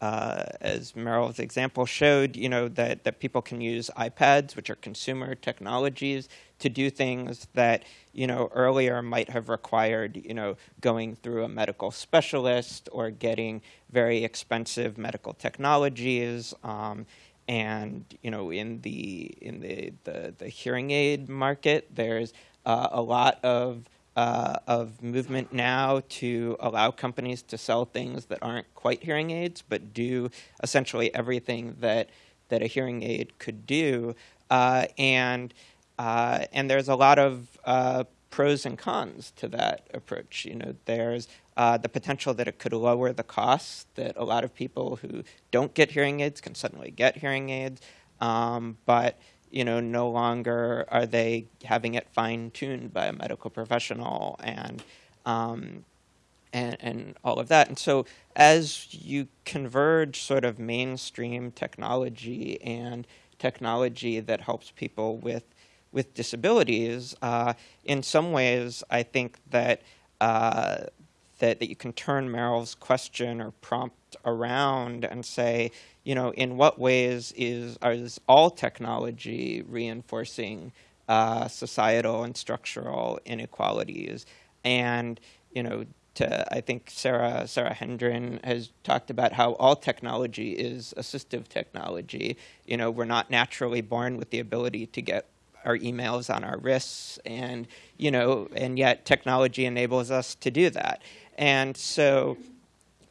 Speaker 4: uh, as Meryl's example showed, you know, that, that people can use iPads, which are consumer technologies, to do things that, you know, earlier might have required, you know, going through a medical specialist or getting very expensive medical technologies. Um, and, you know, in the, in the, the, the hearing aid market, there's uh, a lot of uh, of movement now to allow companies to sell things that aren't quite hearing aids, but do essentially everything that that a hearing aid could do. Uh, and uh, and there's a lot of uh, pros and cons to that approach. You know, there's uh, the potential that it could lower the costs that a lot of people who don't get hearing aids can suddenly get hearing aids, um, but you know, no longer are they having it fine-tuned by a medical professional and, um, and, and all of that. And so as you converge sort of mainstream technology and technology that helps people with, with disabilities, uh, in some ways, I think that, uh, that, that you can turn Meryl's question or prompt around and say, you know, in what ways is, is all technology reinforcing uh, societal and structural inequalities? And, you know, to, I think Sarah, Sarah Hendren has talked about how all technology is assistive technology. You know, we're not naturally born with the ability to get our emails on our wrists and, you know, and yet technology enables us to do that. And so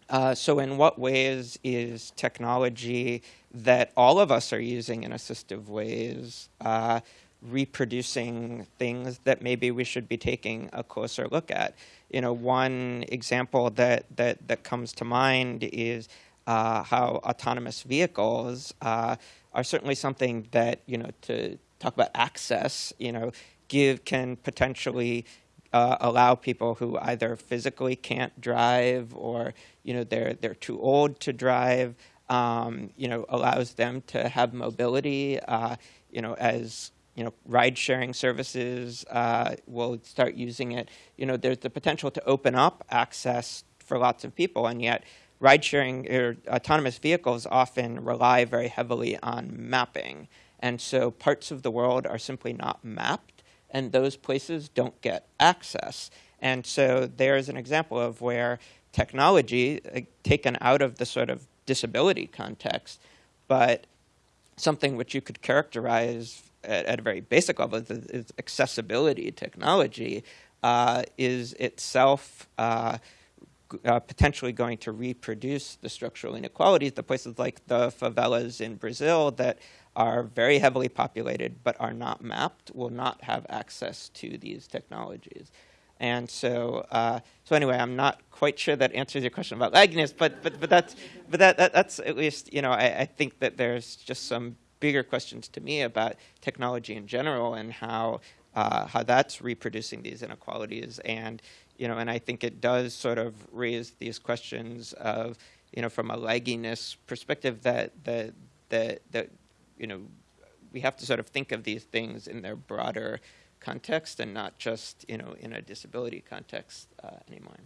Speaker 4: uh, so in what ways is technology that all of us are using in assistive ways uh, reproducing things that maybe we should be taking a closer look at? You know, one example that, that, that comes to mind is uh, how autonomous vehicles uh, are certainly something that, you know, to talk about access, you know, give can potentially uh, allow people who either physically can't drive or you know they're they're too old to drive. Um, you know, allows them to have mobility. Uh, you know, as you know, ride-sharing services uh, will start using it. You know, there's the potential to open up access for lots of people, and yet ride-sharing or autonomous vehicles often rely very heavily on mapping. And so parts of the world are simply not mapped and those places don't get access. And so there's an example of where technology uh, taken out of the sort of disability context, but something which you could characterize at, at a very basic level is, accessibility technology uh, is itself uh, uh, potentially going to reproduce the structural inequalities. The places like the favelas in Brazil that are very heavily populated but are not mapped will not have access to these technologies. And so, uh, so anyway, I'm not quite sure that answers your question about lagginess, but but but that's but that, that that's at least you know I, I think that there's just some bigger questions to me about technology in general and how uh, how that's reproducing these inequalities and you know and I think it does sort of raise these questions of you know from a lagginess perspective that that that that you know we have to sort of think of these things in their broader context and not just you know in a disability context uh, anymore.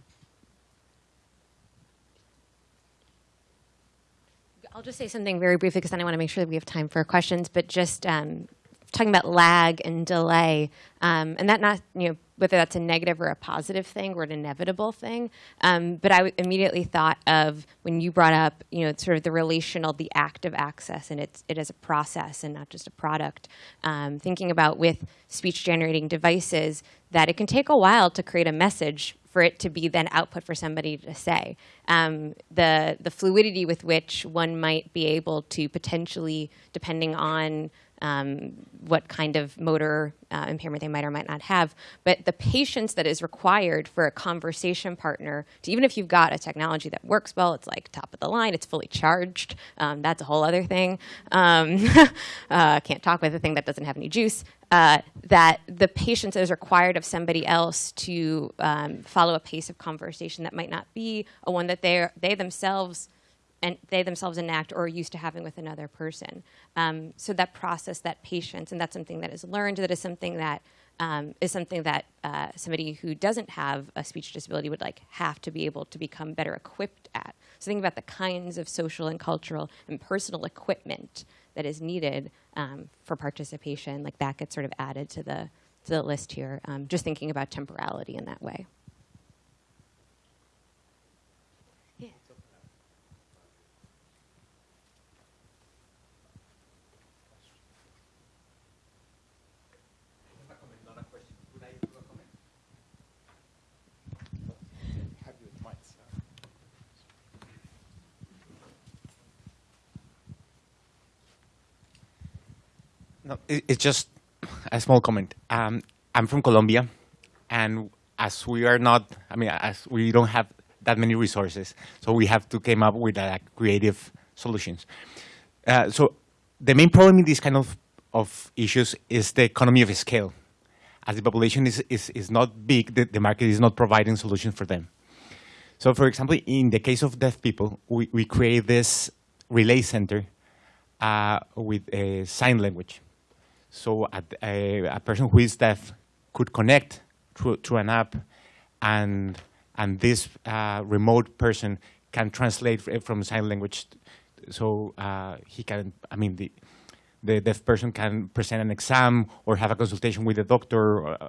Speaker 2: I'll just say something very briefly because then I want to make sure that we have time for questions. But just um, talking about lag and delay, um, and that not you know whether that's a negative or a positive thing or an inevitable thing. Um, but I immediately thought of when you brought up you know sort of the relational, the act of access, and it's it as a process and not just a product. Um, thinking about with speech generating devices that it can take a while to create a message for it to be then output for somebody to say. Um, the, the fluidity with which one might be able to potentially, depending on um, what kind of motor uh, impairment they might or might not have, but the patience that is required for a conversation partner, to, even if you've got a technology that works well, it's like top of the line, it's fully charged, um, that's a whole other thing. Um, uh, can't talk with a thing that doesn't have any juice. Uh, that the patience is required of somebody else to um, follow a pace of conversation that might not be a one that they they themselves and they themselves enact or are used to having with another person. Um, so that process, that patience, and that's something that is learned. That is something that um, is something that uh, somebody who doesn't have a speech disability would like have to be able to become better equipped at. So think about the kinds of social and cultural and personal equipment that is needed um, for participation. Like that gets sort of added to the to the list here. Um, just thinking about temporality in that way.
Speaker 5: It's just a small comment. Um, I'm from Colombia, and as we are not, I mean, as we don't have that many resources, so we have to come up with uh, creative solutions. Uh, so the main problem in these kind of, of issues is the economy of scale. As the population is, is, is not big, the, the market is not providing solutions for them. So for example, in the case of deaf people, we, we create this relay center uh, with a sign language. So a, a, a, person who is deaf could connect through, an app, and and this uh, remote person can translate from sign language. So uh, he can, I mean, the the deaf person can present an exam or have a consultation with a doctor, or, uh,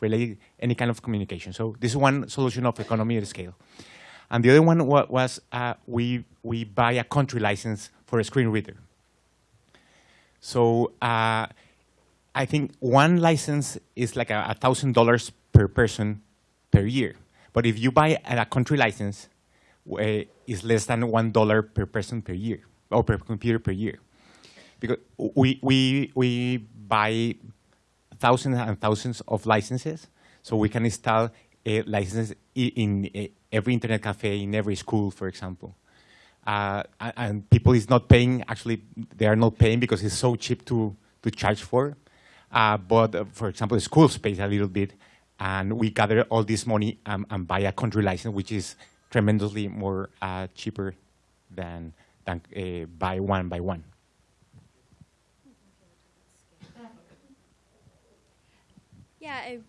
Speaker 5: relay any kind of communication. So this is one solution of economy of scale. And the other one was uh, we we buy a country license for a screen reader. So uh, I think one license is like a thousand dollars per person per year. But if you buy a country license, uh, it's less than one dollar per person per year or per computer per year, because we we we buy thousands and thousands of licenses, so we can install a license in, in every internet cafe in every school, for example. Uh, and people is not paying. Actually, they are not paying because it's so cheap to to charge for. Uh, but uh, for example, the schools pays a little bit, and we gather all this money um, and buy a country license, which is tremendously more uh, cheaper than, than uh, buy one by one.
Speaker 3: Yeah, I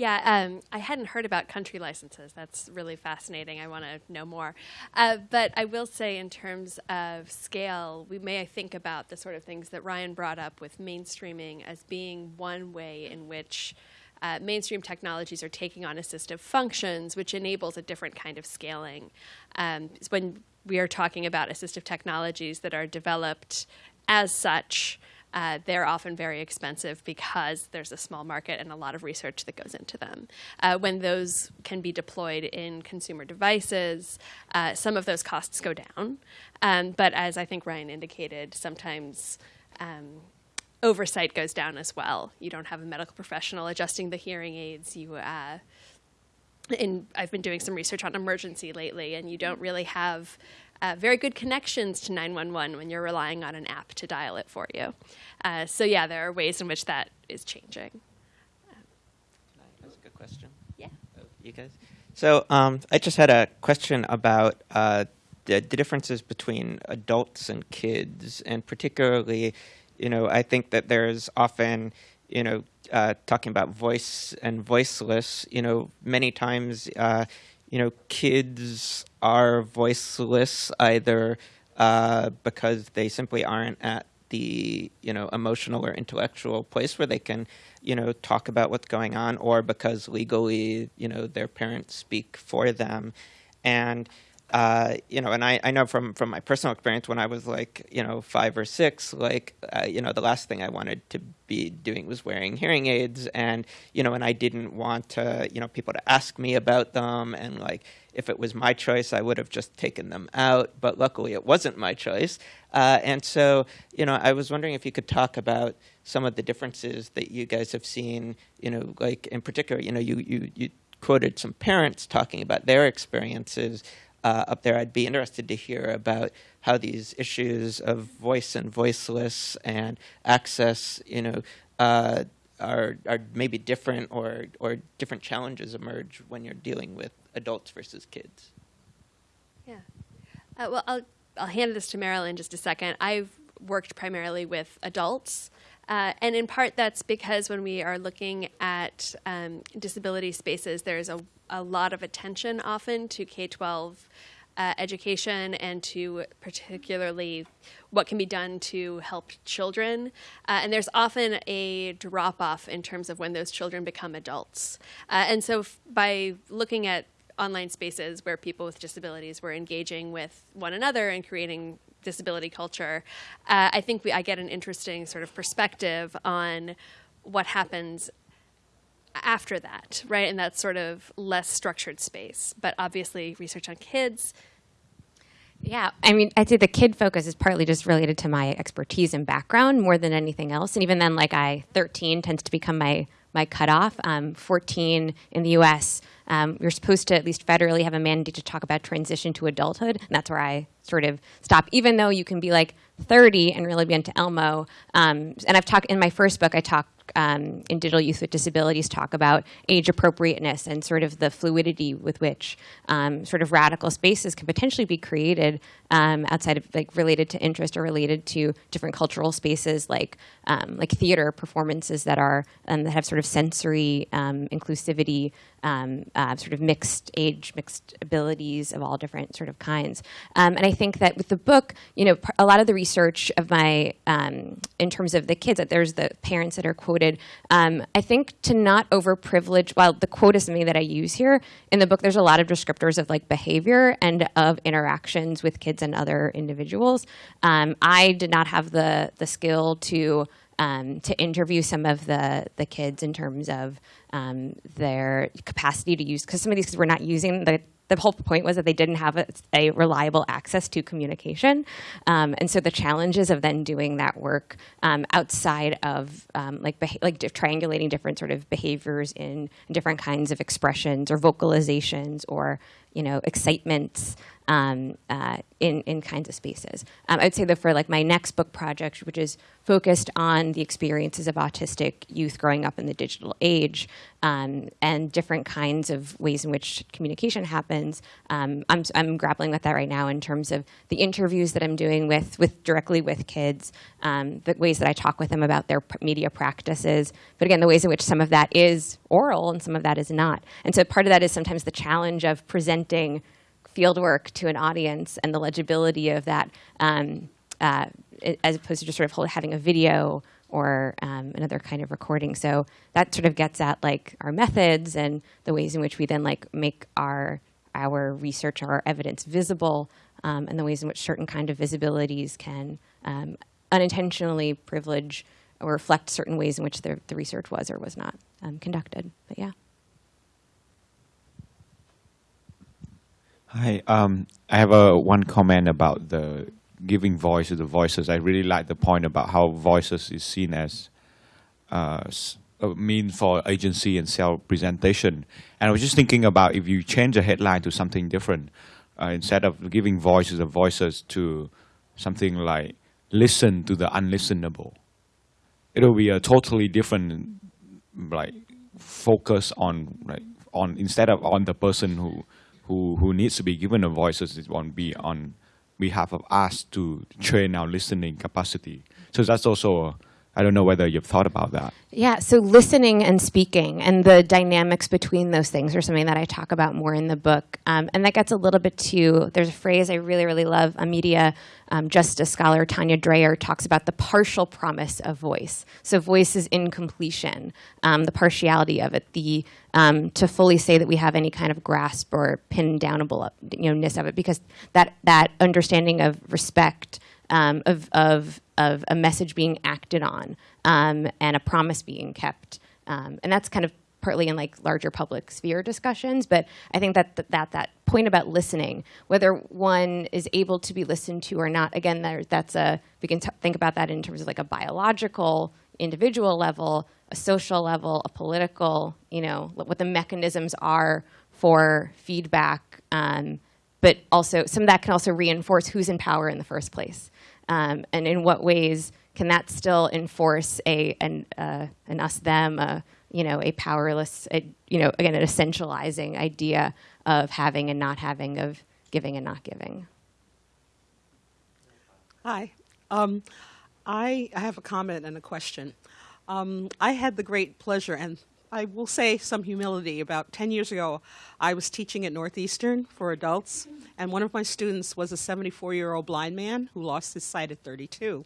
Speaker 3: yeah, um, I hadn't heard about country licenses. That's really fascinating. I want to know more. Uh, but I will say, in terms of scale, we may think about the sort of things that Ryan brought up with mainstreaming as being one way in which uh, mainstream technologies are taking on assistive functions, which enables a different kind of scaling. Um, when we are talking about assistive technologies that are developed as such, uh, they're often very expensive because there's a small market and a lot of research that goes into them. Uh, when those can be deployed in consumer devices, uh, some of those costs go down. Um, but as I think Ryan indicated, sometimes um, oversight goes down as well. You don't have a medical professional adjusting the hearing aids. You uh, in, I've been doing some research on emergency lately, and you don't really have uh, very good connections to 911 when you're relying on an app to dial it for you. Uh, so yeah, there are ways in which that is changing.
Speaker 4: That's a good question.
Speaker 3: Yeah.
Speaker 4: Oh, You guys? So um, I just had a question about uh, the, the differences between adults and kids, and particularly, you know, I think that there's often, you know, uh, talking about voice and voiceless. You know, many times, uh, you know, kids are voiceless either uh, because they simply aren't at the you know emotional or intellectual place where they can you know talk about what's going on or because legally you know their parents speak for them. And uh, you know and I, I know from from my personal experience when i was like you know five or six like uh, you know the last thing i wanted to be doing was wearing hearing aids and you know and i didn't want to you know people to ask me about them and like if it was my choice, I would have just taken them out. But luckily, it wasn't my choice. Uh, and so, you know, I was wondering if you could talk about some of the differences that you guys have seen. You know, like in particular, you know, you you, you quoted some parents talking about their experiences uh, up there. I'd be interested to hear about how these issues of voice and voiceless and access, you know. Uh, are, are maybe different or, or different challenges emerge when you're dealing with adults versus kids.
Speaker 3: Yeah. Uh, well, I'll, I'll hand this to Meryl in just a second. I've worked primarily with adults. Uh, and in part, that's because when we are looking at um, disability spaces, there's a, a lot of attention often to K 12 uh, education and to particularly what can be done to help children. Uh, and there's often a drop off in terms of when those children become adults. Uh, and so, by looking at online spaces where people with disabilities were engaging with one another and creating disability culture, uh, I think we, I get an interesting sort of perspective on what happens after that, right? In that sort of less structured space. But obviously, research on kids.
Speaker 2: Yeah, I mean, I'd say the kid focus is partly just related to my expertise and background more than anything else. And even then, like I, 13 tends to become my my cutoff. Um, 14 in the U.S. Um, you're supposed to at least federally have a mandate to talk about transition to adulthood, and that's where I sort of stop. Even though you can be like 30 and really be into Elmo. Um, and I've talked in my first book. I talk um, in Digital Youth with Disabilities talk about age appropriateness and sort of the fluidity with which um, sort of radical spaces can potentially be created um, outside of like related to interest or related to different cultural spaces like um, like theater performances that are um, that have sort of sensory um, inclusivity. Um, uh, sort of mixed age, mixed abilities of all different sort of kinds. Um, and I think that with the book, you know, a lot of the research of my, in terms of the kids, that there's the parents that are quoted. I think to not overprivilege, while the quote is something that I use here in the book, there's a lot of descriptors of like behavior and of interactions with kids and other individuals. Um, I did not have the the skill to um, to interview some of the the kids in terms of um, their capacity to use because some of these kids were not using the the whole point was that they didn't have a, a reliable access to communication, um, and so the challenges of then doing that work um, outside of um, like like triangulating different sort of behaviors in different kinds of expressions or vocalizations or you know excitements um, uh, in in kinds of spaces. Um, I would say that for like my next book project, which is focused on the experiences of autistic youth growing up in the digital age um, and different kinds of ways in which communication happens. Um, I'm I'm grappling with that right now in terms of the interviews that I'm doing with with directly with kids, um, the ways that I talk with them about their media practices, but again, the ways in which some of that is oral and some of that is not. And so part of that is sometimes the challenge of presenting fieldwork to an audience and the legibility of that, um, uh, as opposed to just sort of having a video or um, another kind of recording. So that sort of gets at like our methods and the ways in which we then like make our our research or our evidence visible, um, and the ways in which certain kind of visibilities can um, unintentionally privilege or reflect certain ways in which the, the research was or was not um, conducted. But yeah.
Speaker 6: Hi, um, I have a one comment about the giving voice to the voices. I really like the point about how voices is seen as uh, a mean for agency and self-presentation. And I was just thinking about if you change the headline to something different, uh, instead of giving voices to voices to something like listen to the unlistenable, it'll be a totally different like focus on like on instead of on the person who who who needs to be given a voice it won't be on behalf of us to train our listening capacity. So that's also i don't know whether you've thought about that
Speaker 2: Yeah, so listening and speaking and the dynamics between those things are something that I talk about more in the book. Um, and that gets a little bit to there's a phrase I really, really love. A media um, justice scholar, Tanya Dreher, talks about the partial promise of voice. So, voice is incompletion, um, the partiality of it, the um, to fully say that we have any kind of grasp or pin downable you know, ness of it, because that, that understanding of respect um, of, of, of a message being acted on um, and a promise being kept. Um, and that's kind of partly in like larger public sphere discussions, but I think that that, that, that point about listening, whether one is able to be listened to or not, again, there, that's a, we can think about that in terms of like a biological, individual level, a social level, a political, you know, what the mechanisms are for feedback. Um, but also some of that can also reinforce who's in power in the first place, um, and in what ways can that still enforce a an, uh, an us them, a, you know, a powerless, a, you know, again, an essentializing idea of having and not having, of giving and not giving.
Speaker 7: Hi. Um, I, have a comment and a question. Um, I had the great pleasure, and I will say some humility. About 10 years ago, I was teaching at Northeastern for adults, and one of my students was a 74 year old blind man who lost his sight at 32.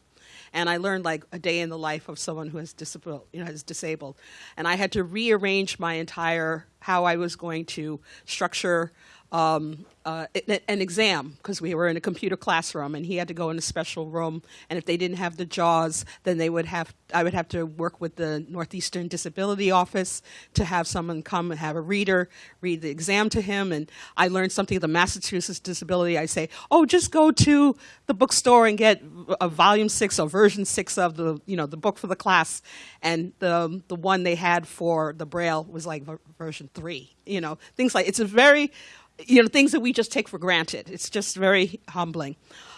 Speaker 7: And I learned like a day in the life of someone who has disabled, you know, is disabled. And I had to rearrange my entire how I was going to structure um, uh, an exam because we were in a computer classroom and he had to go in a special room and if they didn't have the jaws then they would have I would have to work with the Northeastern Disability Office to have someone come and have a reader read the exam to him and I learned something the Massachusetts Disability. I say oh just go to the bookstore and get a volume 6 or version 6 of the you know the book for the class. And the the one they had for the braille was like ver- version 3 you know things like it's a very you know things that we just take for granted. It's just very humbling.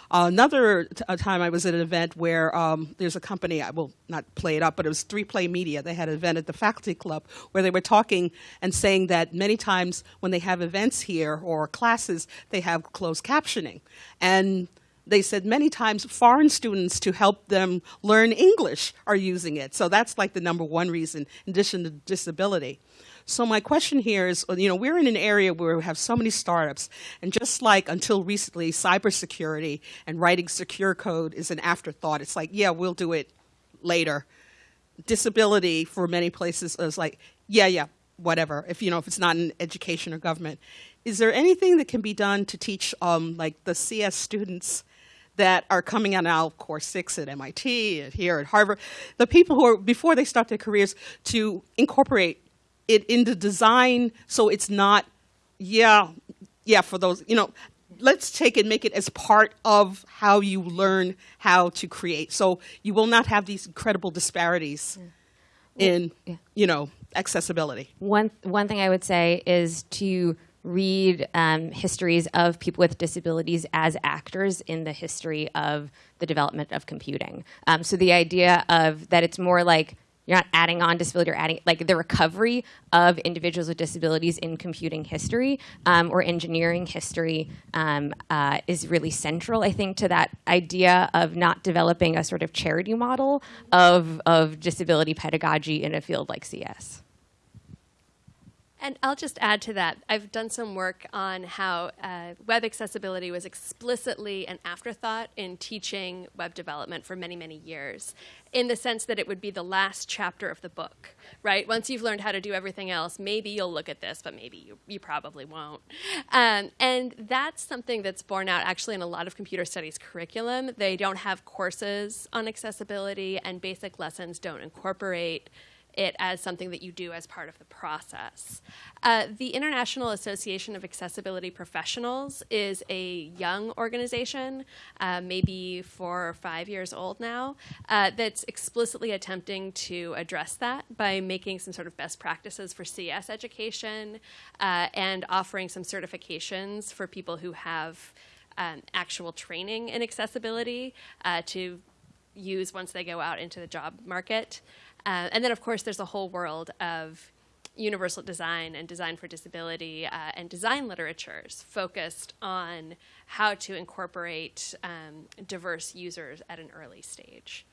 Speaker 7: Uh, another time I was at an event where um, there's a company I will not play it up, but it was 3Play Media. They had an event at the faculty club where they were talking and saying that many times when they have events here or classes, they have closed captioning, and they said many times foreign students to help them learn English are using it. So that's like the number one reason, in addition to disability. So my question here is, you know, we're in an area where we have so many startups, and just like until recently, cybersecurity and writing secure code is an afterthought. It's like, yeah, we'll do it later. Disability for many places is like, yeah, yeah, whatever. If you know, if it's not in education or government, is there anything that can be done to teach, um, like the CS students? that are coming out now, of course six at MIT, and here at Harvard, the people who are, before they start their careers, to incorporate it in the design so it's not, yeah, yeah, for those, you know, let's take it, make it as part of how you learn how to create. So you will not have these incredible disparities in,
Speaker 2: yeah.
Speaker 7: you know, accessibility.
Speaker 2: One one thing I would say is to read um, histories of people with disabilities as actors in the history of the development of computing. Um, so the idea of that it's more like you're not adding on disability or adding like the recovery of individuals with disabilities in computing history um, or engineering history um, uh, is really central, I think, to that idea of not developing a sort of charity model of, of disability pedagogy in a field like CS.
Speaker 3: And I'll just add to that. I've done some work on how uh, web accessibility was explicitly an afterthought in teaching web development for many, many years, in the sense that it would be the last chapter of the book, right? Once you've learned how to do everything else, maybe you'll look at this, but maybe you, you probably won't. Um, and that's something that's borne out actually in a lot of computer studies curriculum. They don't have courses on accessibility, and basic lessons don't incorporate it as something that you do as part of the process. Uh, the International Association of Accessibility Professionals is a young organization, uh, maybe four or five years old now, uh, that's explicitly attempting to address that by making some sort of best practices for CS education uh, and offering some certifications for people who have um, actual training in accessibility uh, to use once they go out into the job market. Uh, and then, of course, there's a whole world of universal design and design for disability uh, and design literatures focused on how to incorporate um, diverse users at an early stage.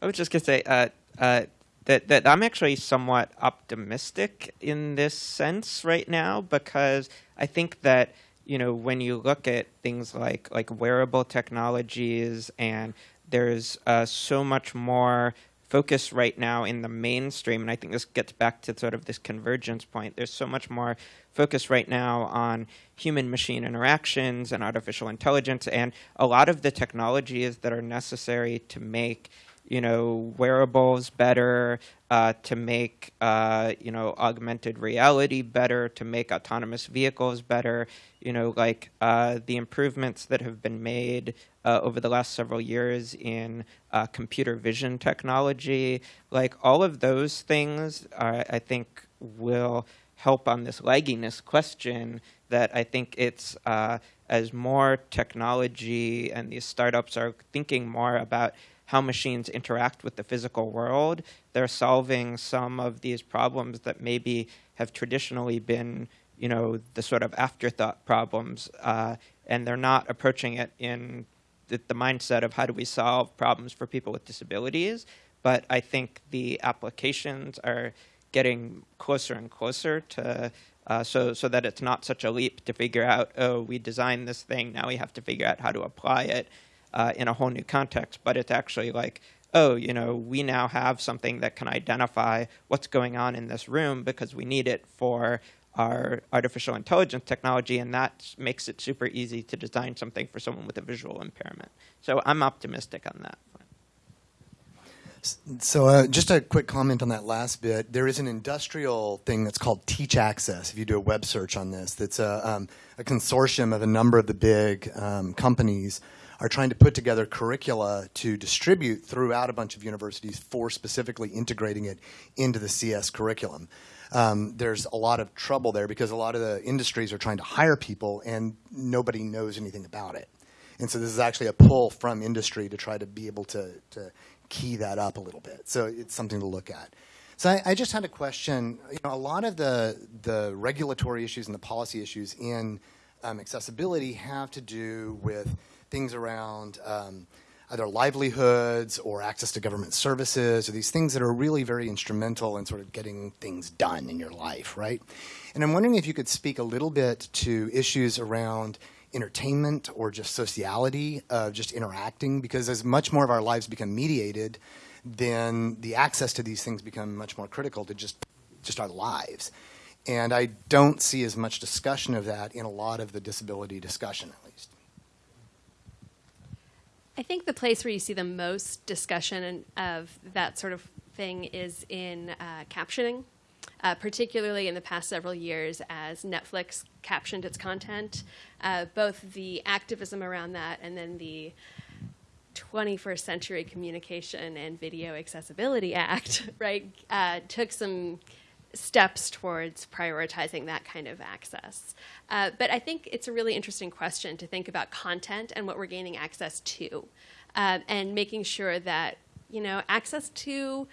Speaker 4: I was just going to say uh, uh, that, that I'm actually somewhat optimistic in this sense right now because I think that you know when you look at things like like wearable technologies and there's uh, so much more focus right now in the mainstream, and I think this gets back to sort of this convergence point. There's so much more focus right now on human machine interactions and artificial intelligence, and a lot of the technologies that are necessary to make you know, wearables better, uh, to make, uh, you know, augmented reality better, to make autonomous vehicles better, you know, like uh, the improvements that have been made uh, over the last several years in uh, computer vision technology, like all of those things, I think will help on this lagginess question that I think it's uh, as more technology and these startups are thinking more about how machines interact with the physical world, they're solving some of these problems that maybe have traditionally been, you know, the sort of afterthought problems, uh, and they're not approaching it in the, the mindset of how do we solve problems for people with disabilities. But I think the applications are getting closer and closer to uh, so so that it's not such a leap to figure out oh we designed this thing now we have to figure out how to apply it uh, in a whole new context, but it's actually like, oh, you know, we now have something that can identify what's going on in this room because we need it for our artificial intelligence technology, and that makes it super easy to design something for someone with a visual impairment. So I'm optimistic on that.
Speaker 8: So, uh, just a quick comment on that last bit. There is an industrial thing that's called Teach Access. If you do a web search on this, that's a, um, a consortium of a number of the big um, companies are trying to put together curricula to distribute throughout a bunch of universities for specifically integrating it into the CS curriculum. Um, there's a lot of trouble there because a lot of the industries are trying to hire people and nobody knows anything about it. And so this is actually a pull from industry to try to be able to, to key that up a little bit. So it's something to look at. So I, I, just had a question. You know, a lot of the the regulatory issues and the policy issues in um, accessibility have to do with things around um, either livelihoods or access to government services or these things that are really very instrumental in sort of getting things done in your life, right? And I'm wondering if you could speak a little bit to issues around entertainment or just sociality of just interacting because as much more of our lives become mediated, then the access to these things become much more critical to just just our lives. And I don't see as much discussion of that in a lot of the disability discussion.
Speaker 3: I think the place where you see the most discussion of that sort of thing is in uh, captioning, uh, particularly in the past several years as Netflix captioned its content. Uh, both the activism around that and then the 21st Century Communication and Video Accessibility Act, right, uh, took some steps towards prioritizing that kind of access. Uh, but I think it's a really interesting question to think about content and what we're gaining access to, uh, and making sure that you know access to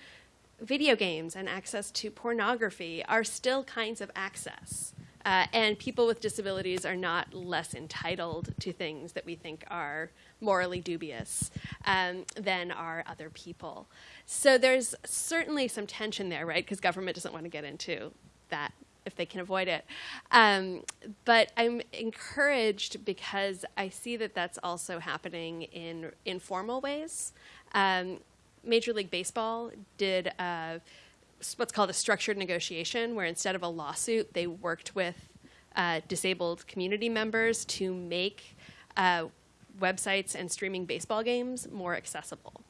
Speaker 3: video games and access to pornography are still kinds of access. Uh, and people with disabilities are not less entitled to things that we think are morally dubious um, than are other people. So there's certainly some tension there, right? Because government doesn't want to get into that if they can avoid it. Um, but I'm encouraged because I see that that's also happening in informal ways. Um, Major League Baseball did uh, what's called a structured negotiation, where instead of a lawsuit, they worked with uh, disabled community members to make uh, websites and streaming baseball games more accessible.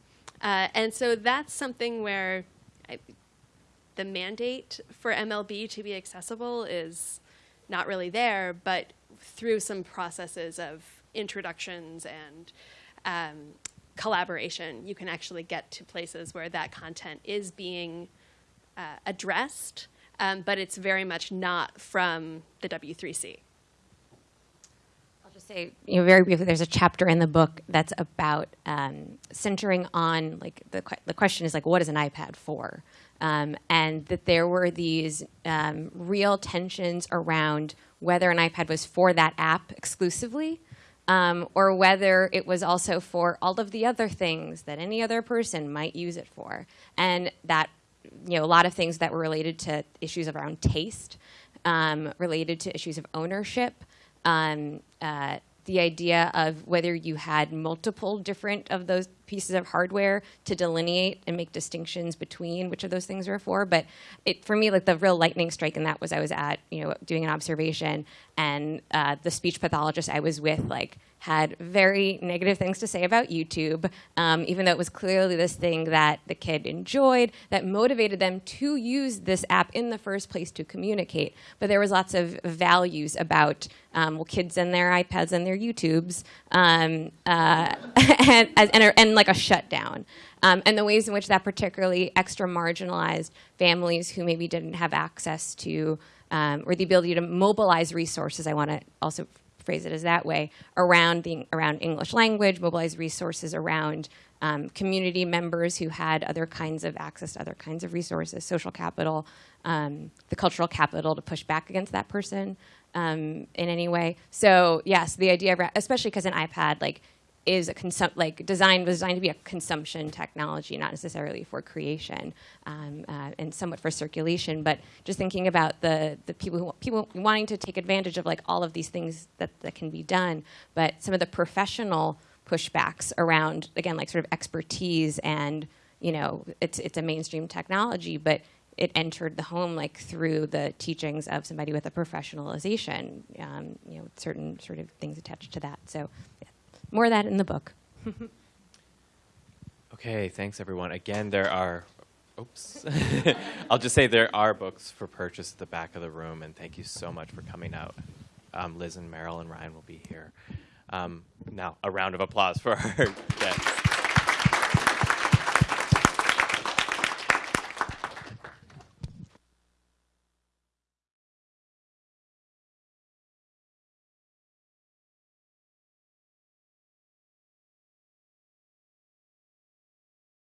Speaker 3: Uh, and so that's something where I, the mandate for MLB to be accessible is not really there, but through some processes of introductions and um, collaboration, you can actually get to places where that content is being uh, addressed, um, but it's very much not from the W3C.
Speaker 2: I'll just say, you know, very briefly, there's a chapter in the book that's about um, centering on, like, the, the question is, like, what is an iPad for? Um, and that there were these um, real tensions around whether an iPad was for that app exclusively um, or whether it was also for all of the other things that any other person might use it for. And that, you know, a lot of things that were related to issues around taste, um, related to issues of ownership, um, uh, the idea of whether you had multiple different of those pieces of hardware to delineate and make distinctions between which of those things were for. But it, for me, like the real lightning strike in that was I was at, you know, doing an observation, and uh, the speech pathologist I was with, like, had very negative things to say about YouTube, um, even though it was clearly this thing that the kid enjoyed, that motivated them to use this app in the first place to communicate. But there was lots of values about um, well, kids and their iPads and their YouTubes, um, uh, and, and, and, like a shutdown. Um, and the ways in which that particularly extra marginalized families who maybe didn't have access to um, or the ability to mobilize resources, I want to also phrase it as that way, around, the, around English language, mobilize resources around um, community members who had other kinds of access to other kinds of resources, social capital, um, the cultural capital to push back against that person um, in any way. So yes, the idea, of, especially because an iPad like is a consum- like designed was designed to be a consumption technology, not necessarily for creation, um, uh, and somewhat for circulation. But just thinking about the the people who people wanting to take advantage of like all of these things that that can be done, but some of the professional pushbacks around again like sort of expertise and you know it's it's a mainstream technology, but it entered the home like through the teachings of somebody with a professionalization, um, you know, certain sort of things attached to that. So. Yeah more of that in the book.
Speaker 1: okay, thanks everyone. Again, there are, oops. I'll just say there are books for purchase at the back of the room, and thank you so much for coming out. Um, Liz and Meryl and Ryan will be here. Um, now, a round of applause for our guests.